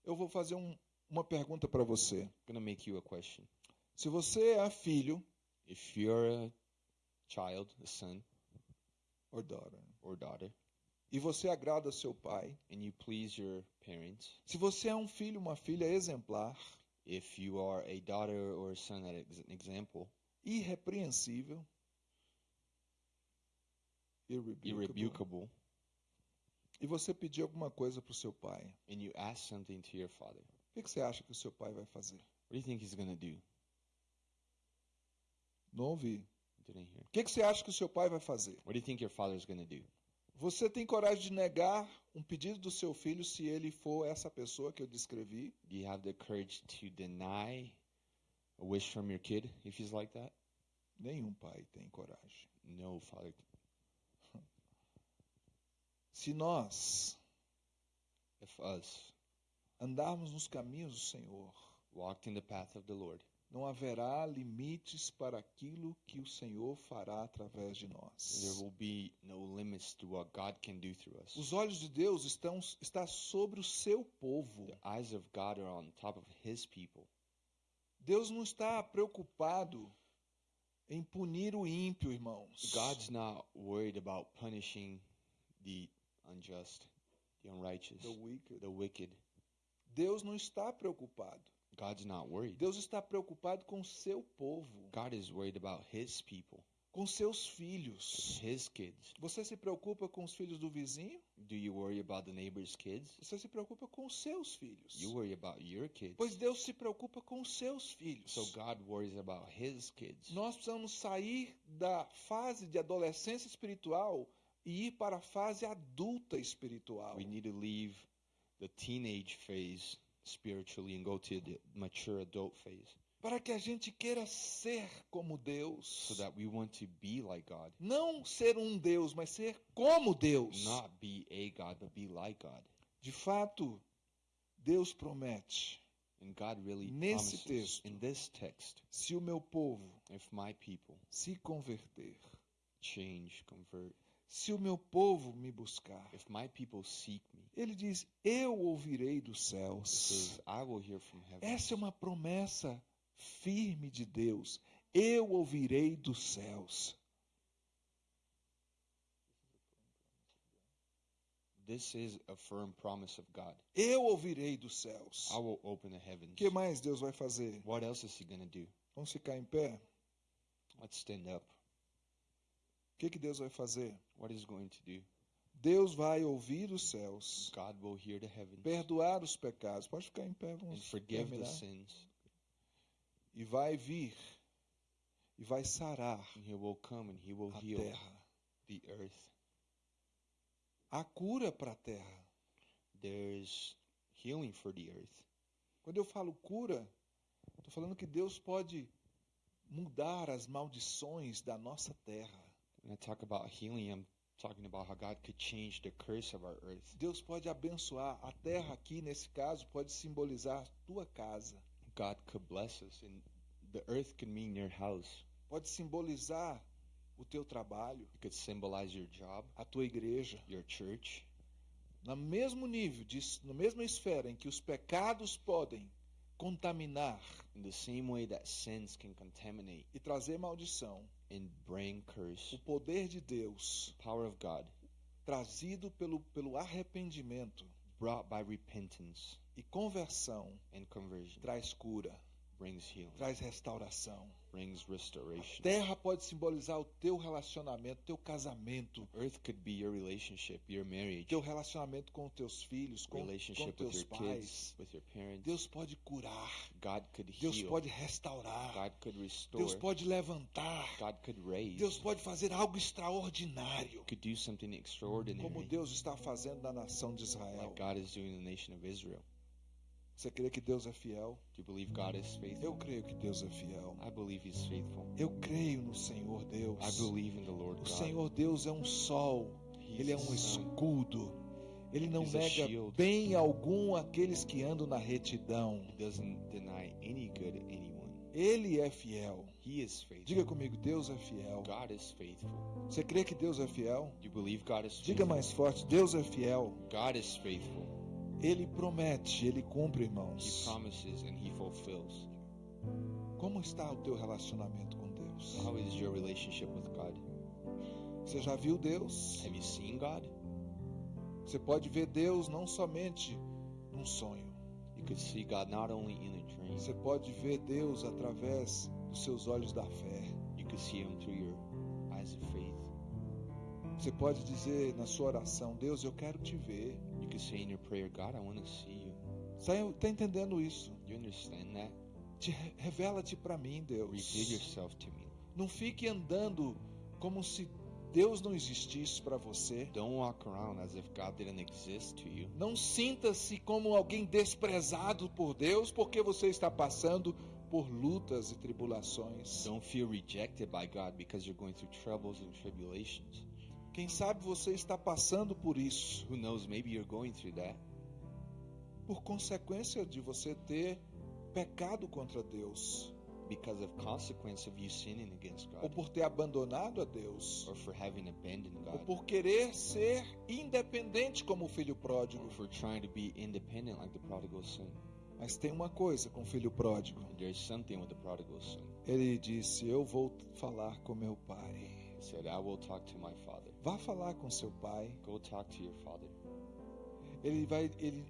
eu vou fazer um- uma pergunta para você. I'm going to make you a question. Se você é filho If you're a child, a son or daughter, or daughter, e você agrada seu pai, and you please your parents, se você é um filho, uma filha exemplar, if you are a daughter or a son that is an example, irrepreensível, irrebukable, irrebukable, e você pedir alguma coisa para o seu pai, and you ask something to your father, o que que você acha que o seu pai vai fazer? what do you think he's to do? Não ouvi. Didn't hear. O que que você acha que o seu pai vai fazer? What do you think your father's to do? Você tem coragem de negar um pedido do seu filho se ele for essa pessoa que eu descrevi? Do you have the courage to deny a wish from your kid if he's like that? Nenhum pai tem coragem. No, father. Se nós If us andarmos nos caminhos do Senhor, walked in the path of the Lord, não haverá limites para aquilo que o Senhor fará através de there nós. will be no limits to what God can do through us. Os olhos de Deus estão está sobre o seu povo. The eyes of God are on top of his people. Deus não está preocupado em punir o ímpio, irmãos. God's not worried about punishing the unjust, the unrighteous, The wicked. the wicked. Deus não está preocupado. God's not worried. Deus está preocupado com o seu povo, God is worried about his people, com seus filhos. his kids. Você se preocupa com os filhos do vizinho? Do you worry about the neighbor's kids? Você se preocupa com os seus filhos. You worry about your kids. Pois Deus se preocupa com os seus filhos. So God worries about his kids. Nós precisamos sair da fase de adolescência espiritual e ir para a fase adulta espiritual. We need to leave the teenage phase spiritually and go to the mature adult phase Para que a gente queira ser como Deus. so that we want to be like God. Não ser um Deus, mas ser como Deus. Not be a God, but be like God. De fato, Deus promete: And God really Nesse promises texto. in this text, se o meu povo if my people se converter, change, convert, se o meu povo me buscar, if my people seek me, ele diz: Eu ouvirei dos céus. says, I will hear from heaven. Essa é uma promessa firme de Deus. Eu ouvirei dos céus. This is a firm promise of God. Eu ouvirei dos céus. I will open the heavens. O que mais Deus vai fazer? What else is he going to do? Vamos ficar em pé? Let's stand up. O que, que Deus vai fazer? What is going to do? Deus vai ouvir os céus, God will hear the heavens perdoar os pecados. Pode ficar em pé, and vamos forgive the terminar. sins. E vai vir e vai sarar And he will come and he will a heal terra. the earth. Há cura para a terra. There's healing for the earth. Quando eu falo cura, estou falando que Deus pode mudar as maldições da nossa terra. When I talk about healing, I'm talking about how God could change the curse of our earth. Deus pode abençoar. A terra aqui, nesse caso, pode simbolizar a tua casa. God could bless us, and the earth could mean your house. Pode simbolizar o teu trabalho, It could symbolize your job, a tua igreja. your church. No mesmo nível, de, na mesma esfera em que os pecados podem contaminar In the same way that sins can contaminate e trazer maldição, and bring curse, o poder de Deus, power of God, trazido pelo, pelo arrependimento brought by repentance e conversão, and conversion, traz cura, traz restauração. brings restoration. Terra pode simbolizar o teu relacionamento, teu casamento, Earth could be your relationship, your marriage, teu relacionamento com teus filhos, com, com relationship with teus your pais. kids, with your parents. Deus pode curar, God could Deus heal. pode restaurar, God could restore. Deus pode levantar, God could raise. Deus pode fazer algo extraordinário, could do something extraordinary. como Deus está fazendo na nação de Israel. like God is doing in the nation of Israel. Você crê que Deus é fiel? Do you believe God is faithful? Eu creio que Deus é fiel. I believe He's faithful. Eu creio no Senhor Deus. I believe in the Lord O God. Senhor Deus é um sol, He's ele é um escudo. Ele não He's nega bem algum àqueles que andam na retidão. He doesn't deny any good to anyone. Ele é fiel. He is faithful. Diga comigo, Deus é fiel. God is faithful. Você crê que Deus é fiel? You believe God is Diga faithful? mais forte, Deus é fiel. God is faithful. Ele promete, ele cumpre, He irmãos. promises and He fulfills. Como está o teu relacionamento com Deus? How is your relationship with God? Você já viu Deus? Have you seen God? Você pode ver Deus não somente num sonho. You could see God not only in a dream, Você pode ver Deus através dos seus olhos da fé. you could see Him through your eyes of faith. Você pode dizer na sua oração: Deus, eu quero te ver. You could say in your prayer, God, I want to see you. Está entendendo isso? You understand that? Te, Revela-te para mim, Reveal Deus. yourself to me. Não fique andando como se Deus não existisse para você. Don't walk around as if God didn't exist to you. Não sinta-se como alguém desprezado por Deus porque você está passando por lutas e tribulações. Don't feel rejected by God because you're going through troubles and tribulations. Quem sabe você está passando por isso Who knows, maybe you're going through that por consequência de você ter pecado contra Deus, because of consequence of you sinning against ou God por ter abandonado a Deus, or for having abandoned ou God por querer ser independente como o filho pródigo. or for trying to be independent like the prodigal son. Mas tem uma coisa com o filho pródigo. There's something with the prodigal son. Ele disse: Eu vou falar com meu pai. He said, I will talk to my father. Vá falar com seu pai. Go talk to your father. Ele vai. Ele,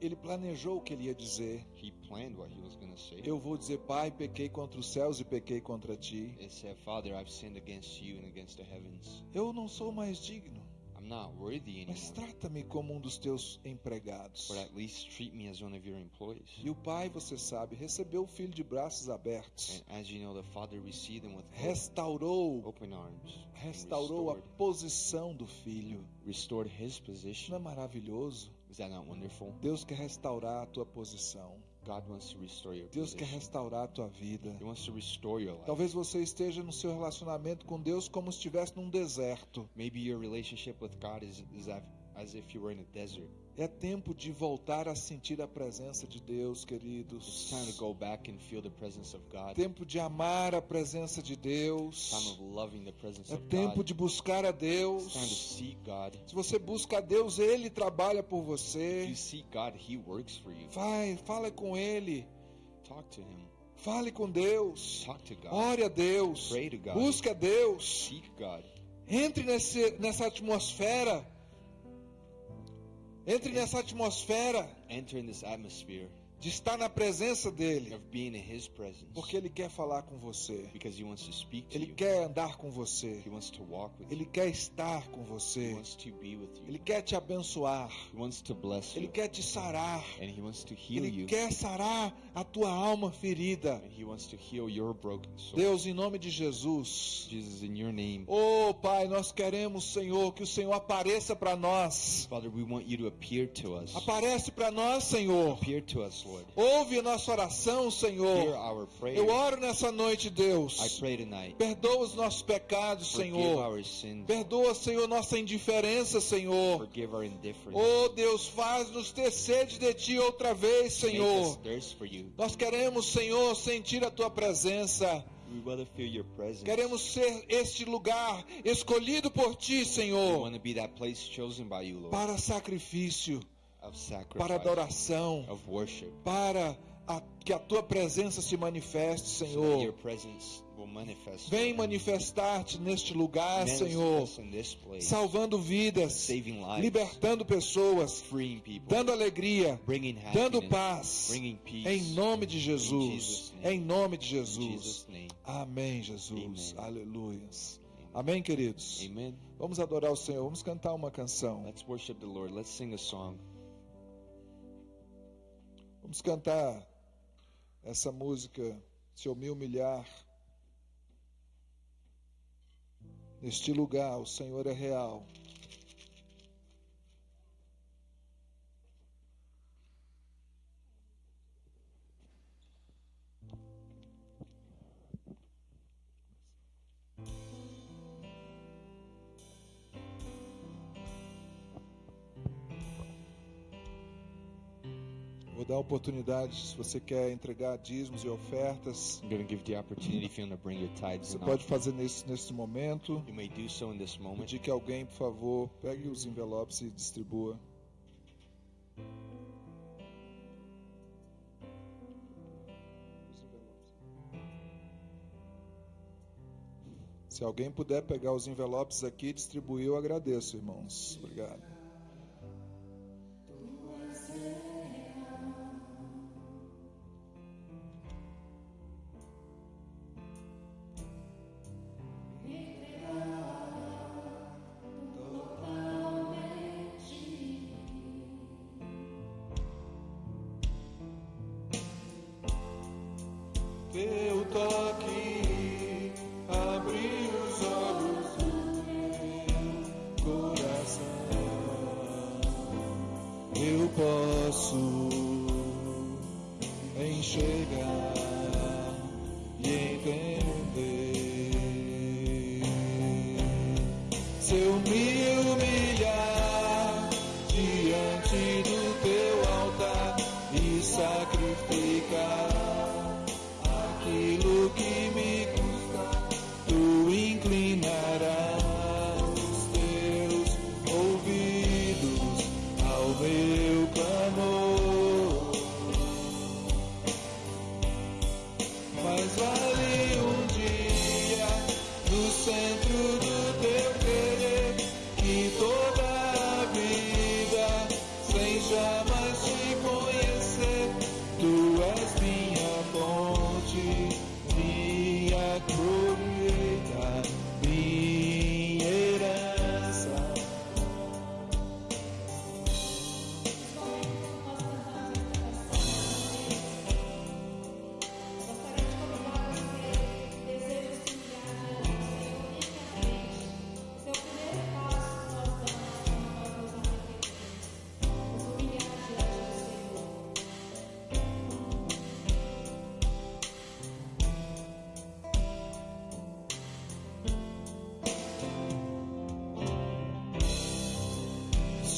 ele planejou o que ele ia dizer. He planned what he was going to say. Eu vou dizer, Pai, pequei contra os céus e pequei contra ti. He said, Father, I've sinned against you and against the heavens. Eu não sou mais digno, I'm not worthy mas anymore. trata-me como um dos teus empregados. But at least treat me as one of your employees. E o pai, você sabe, recebeu o filho de braços abertos. And as you know, the father received him with Restaurou, open arms. restaurou a posição do filho. restored his Isso não position. é maravilhoso? Is that not wonderful? Deus quer restaurar a tua posição. God wants to restore your Deus quer restaurar a tua vida. He wants to restore your life. Talvez você esteja no seu relacionamento com Deus como se estivesse num deserto. Maybe your relationship with God is, is as if you were in a desert. É tempo de voltar a sentir a presença de Deus, It's queridos. time to go back and feel the presence of God. Tempo de amar a presença de Deus. Time of loving the presence É of tempo God. de buscar a It's time to Deus. seek God. Se você busca a Deus, Ele trabalha por If você. you seek God, He works for you. Vai, fala com Ele. Talk to Him. Fale com Deus. Talk to God. Ore a Deus. Pray to God. Busque a Deus. Seek God. Entre nesse, nessa atmosfera. Entre nessa atmosfera. Enter in this atmosphere de estar na presença dele. Porque ele quer falar com você. Because He wants to speak to Ele you. quer andar com você. He wants to walk with Ele you. quer estar com He você. wants to be with you. Ele quer te abençoar. He wants to bless Ele you. quer te sarar. And He wants to heal Ele quer sarar a tua alma ferida. And He wants to heal your broken soul. Deus, em nome de Jesus. Jesus, in your name. Oh, Pai, nós queremos, Senhor, que o Senhor apareça para nós. Father, we want you to appear to us. Aparece para nós, Senhor. Appear to us, Lord. Ouve a nossa oração, Senhor. Eu oro nessa noite, Deus. Perdoa os nossos pecados, Senhor. Perdoa, Senhor, nossa indiferença, Senhor. Oh, Deus, faz-nos ter sede de Ti outra vez, Senhor. Nós queremos, Senhor, sentir a Tua presença. Queremos ser este lugar escolhido por Ti, Senhor, para sacrifício, para adoração, para a- que a Tua presença se manifeste, Senhor. Vem manifestar-te neste lugar, Senhor, salvando vidas, libertando pessoas, dando alegria, dando paz. Em nome de Jesus. Em nome de Jesus. Amém, Jesus. Amen. Amém, queridos? Vamos adorar o Senhor. Vamos cantar uma canção. Let's worship the Lord. Let's sing a song. Vamos cantar essa música, Se Eu Me Humilhar. Neste lugar, o Senhor é real. Dar a oportunidade, se você quer entregar dízimos e ofertas, você pode fazer nesse, nesse momento. You may do so in this moment. Pedir que alguém, por favor, pegue os envelopes e distribua. Se alguém puder pegar os envelopes aqui e distribuir, eu agradeço, irmãos. Obrigado. Teu toque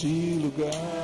neste lugar.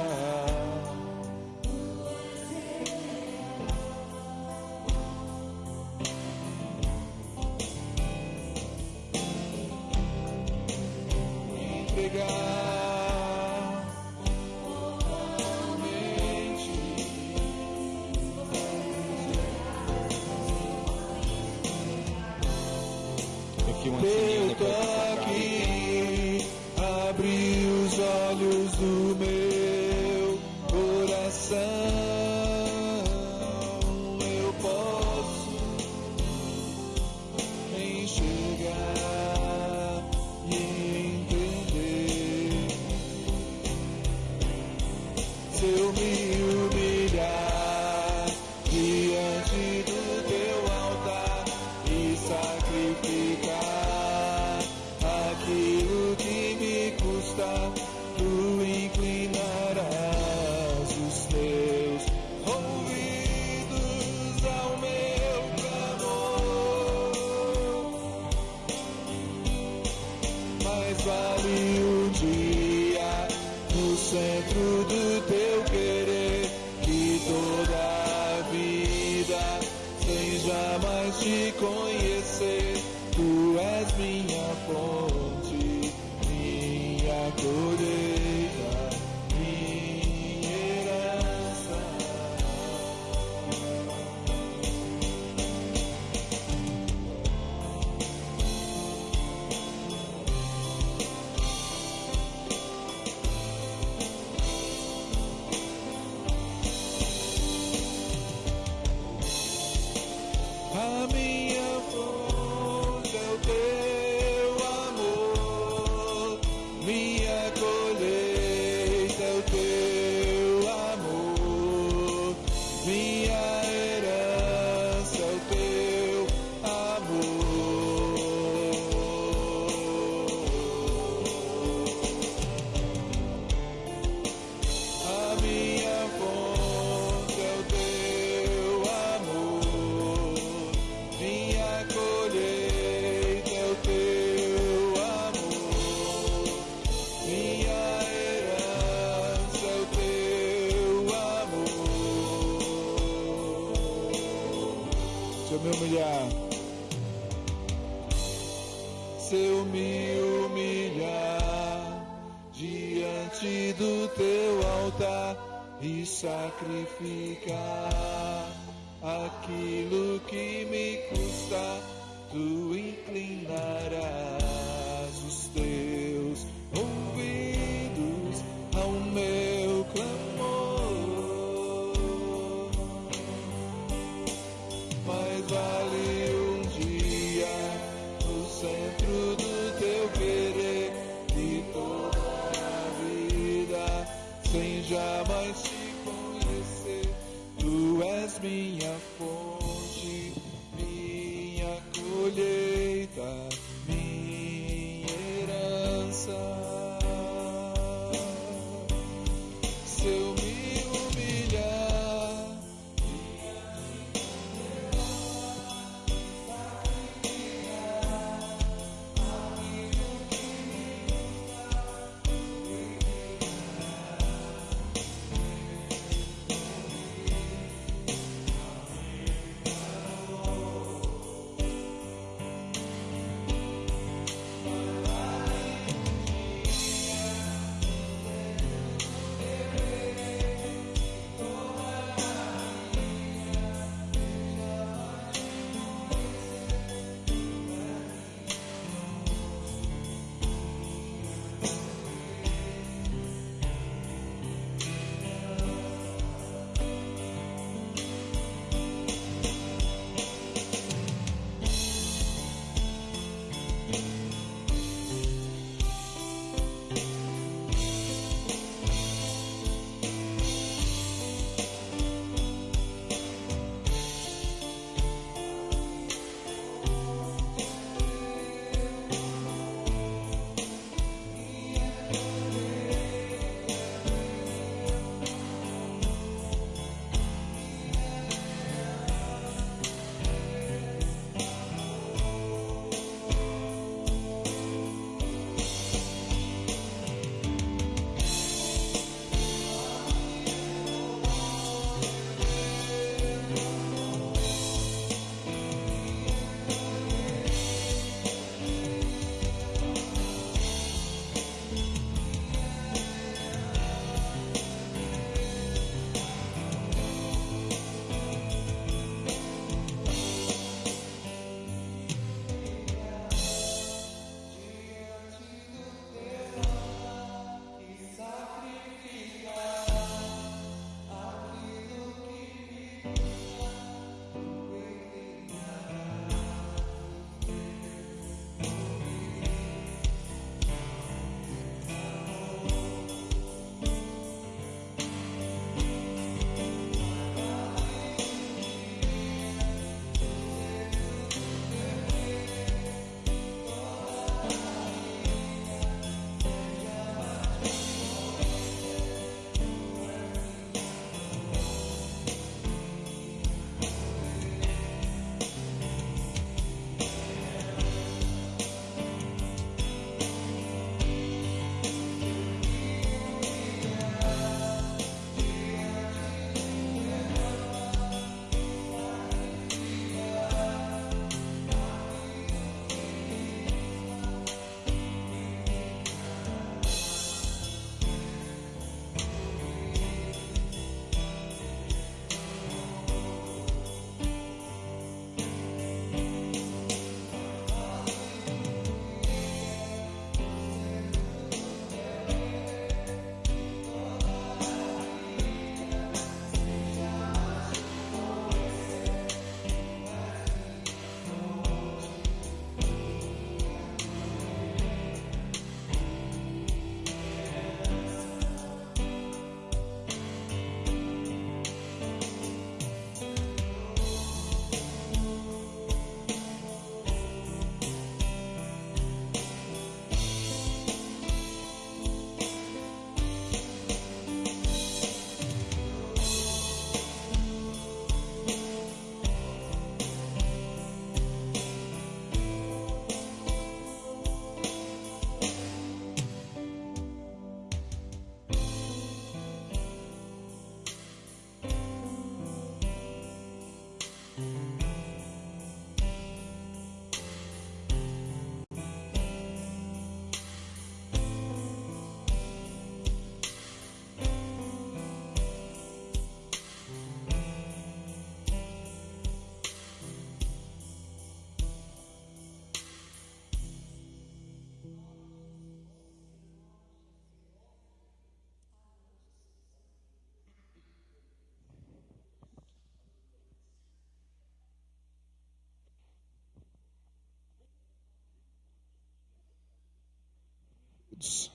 Queridos,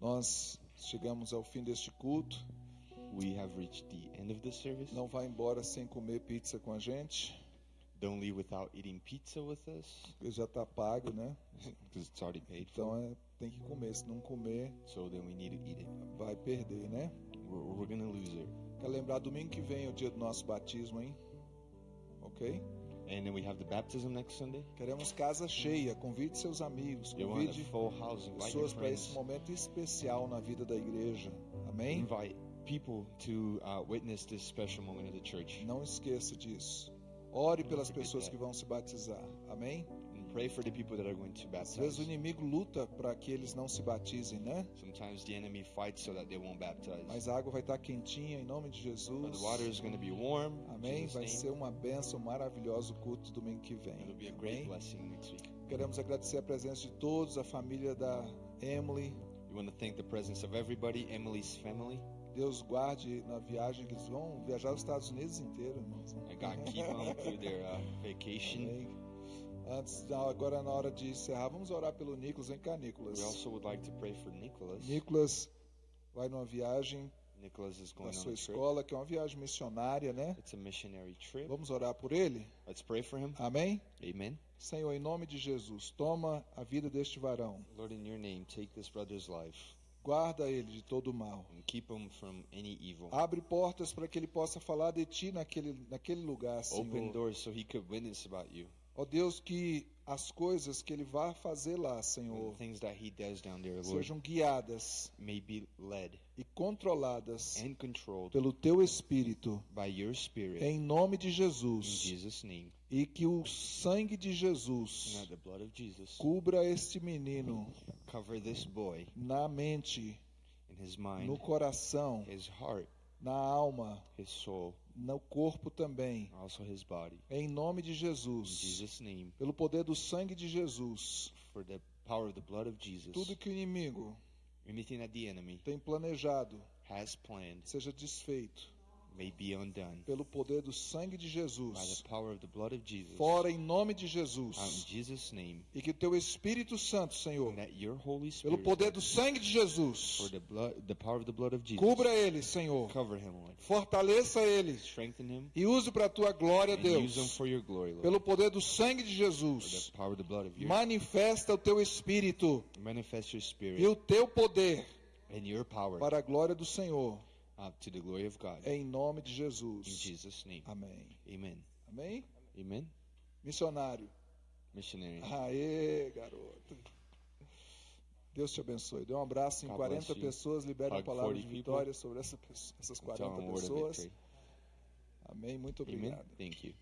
nós chegamos ao fim deste culto. We have reached the end of the service. Não vá embora sem comer pizza com a gente, Don't leave without eating pizza with us porque já está pago, né? because it's already paid Então é, tem que comer. Se não comer, So then we need to eat it. vai perder, né? We're, we're gonna lose it. Quer lembrar, domingo que vem é o dia do nosso batismo, hein? Ok? And then we have the baptism next Sunday. Queremos casa cheia. Convide seus amigos. Convide pessoas para esse momento especial na vida da igreja. Amém? Invite people to uh, witness this special moment of the church. Não esqueça disso. Ore pelas pessoas que vão se batizar. Amém? Pray for the people that are going to Às vezes o baptize. inimigo luta para que eles não se batizem, né? Sometimes the enemy fights so that they won't baptize. Mas a água vai estar quentinha em nome de But Jesus. the water is going to be warm. Amém? Vai ser uma bênção maravilhosa o culto domingo que vem. It'll be a great Amém? blessing next week. Queremos agradecer a presença de todos, a família da Emily. We want to thank the presence of everybody, Emily's family, Deus guarde na viagem que eles vão viajar aos Estados Unidos inteiro, irmãos. and God keep them through their uh, vacation. Amém. Antes, agora na hora de encerrar, vamos orar pelo Nicolas. Vem cá, Nicolas. We also would like to pray for Nicholas. Nicolas vai numa viagem Nicholas is na going on sua escola, que é uma viagem missionária, né? It's a missionary trip. Vamos orar por ele? Let's pray for him. Amém? Amen. Senhor, em nome de Jesus, toma a vida deste varão. Lord, in your name, take this brother's life Guarda ele de todo mal. and keep him from any evil. Abre portas para que ele possa falar de ti naquele, naquele lugar, Open Senhor. doors so he could witness about you. Ó Deus, que as coisas que ele vai fazer lá, Senhor, there, sejam guiadas e controladas pelo teu Espírito, Spirit. em nome de Jesus. Name. E que o sangue de Jesus Jesus cubra este menino cover this boy na mente, in his no mind, coração, his heart, na alma, his soul, no corpo também. also his body. Em nome de In Jesus. Jesus' name, Pelo poder do sangue de Jesus. for the power of the blood of Jesus, Tudo que o inimigo anything that the enemy tem planejado has planned seja desfeito may be undone pelo poder do sangue de by Jesus. the power of the blood of Jesus. Fora em nome de Out in Jesus. Jesus' name, E que teu Espírito Santo, Senhor, and that your Holy pelo Spirit, poder do sangue de for Jesus, the blood, the power of the blood of Jesus, cubra ele, Senhor. cover him, Lord. Fortaleça ele Strengthen him e use para a tua glória, and use him Deus. for your glory, Lord. Pelo poder do sangue de For Jesus, the power of the blood of your manifesta o teu Espírito manifest your e spirit o teu poder and your power para a glória do Senhor. Uh, to the glory of God. Em nome de In Jesus. Jesus' name. Amém. Amen. Amém? Amen. Missionário. Missionary. Aê, garoto. Deus te abençoe. Dê um abraço em God 40 bless you. pessoas, libere Hug palavra de 40 people. vitória sobre essa, essas Tell 40 him a word of pessoas. Amém. Muito Amen. obrigado. Thank you.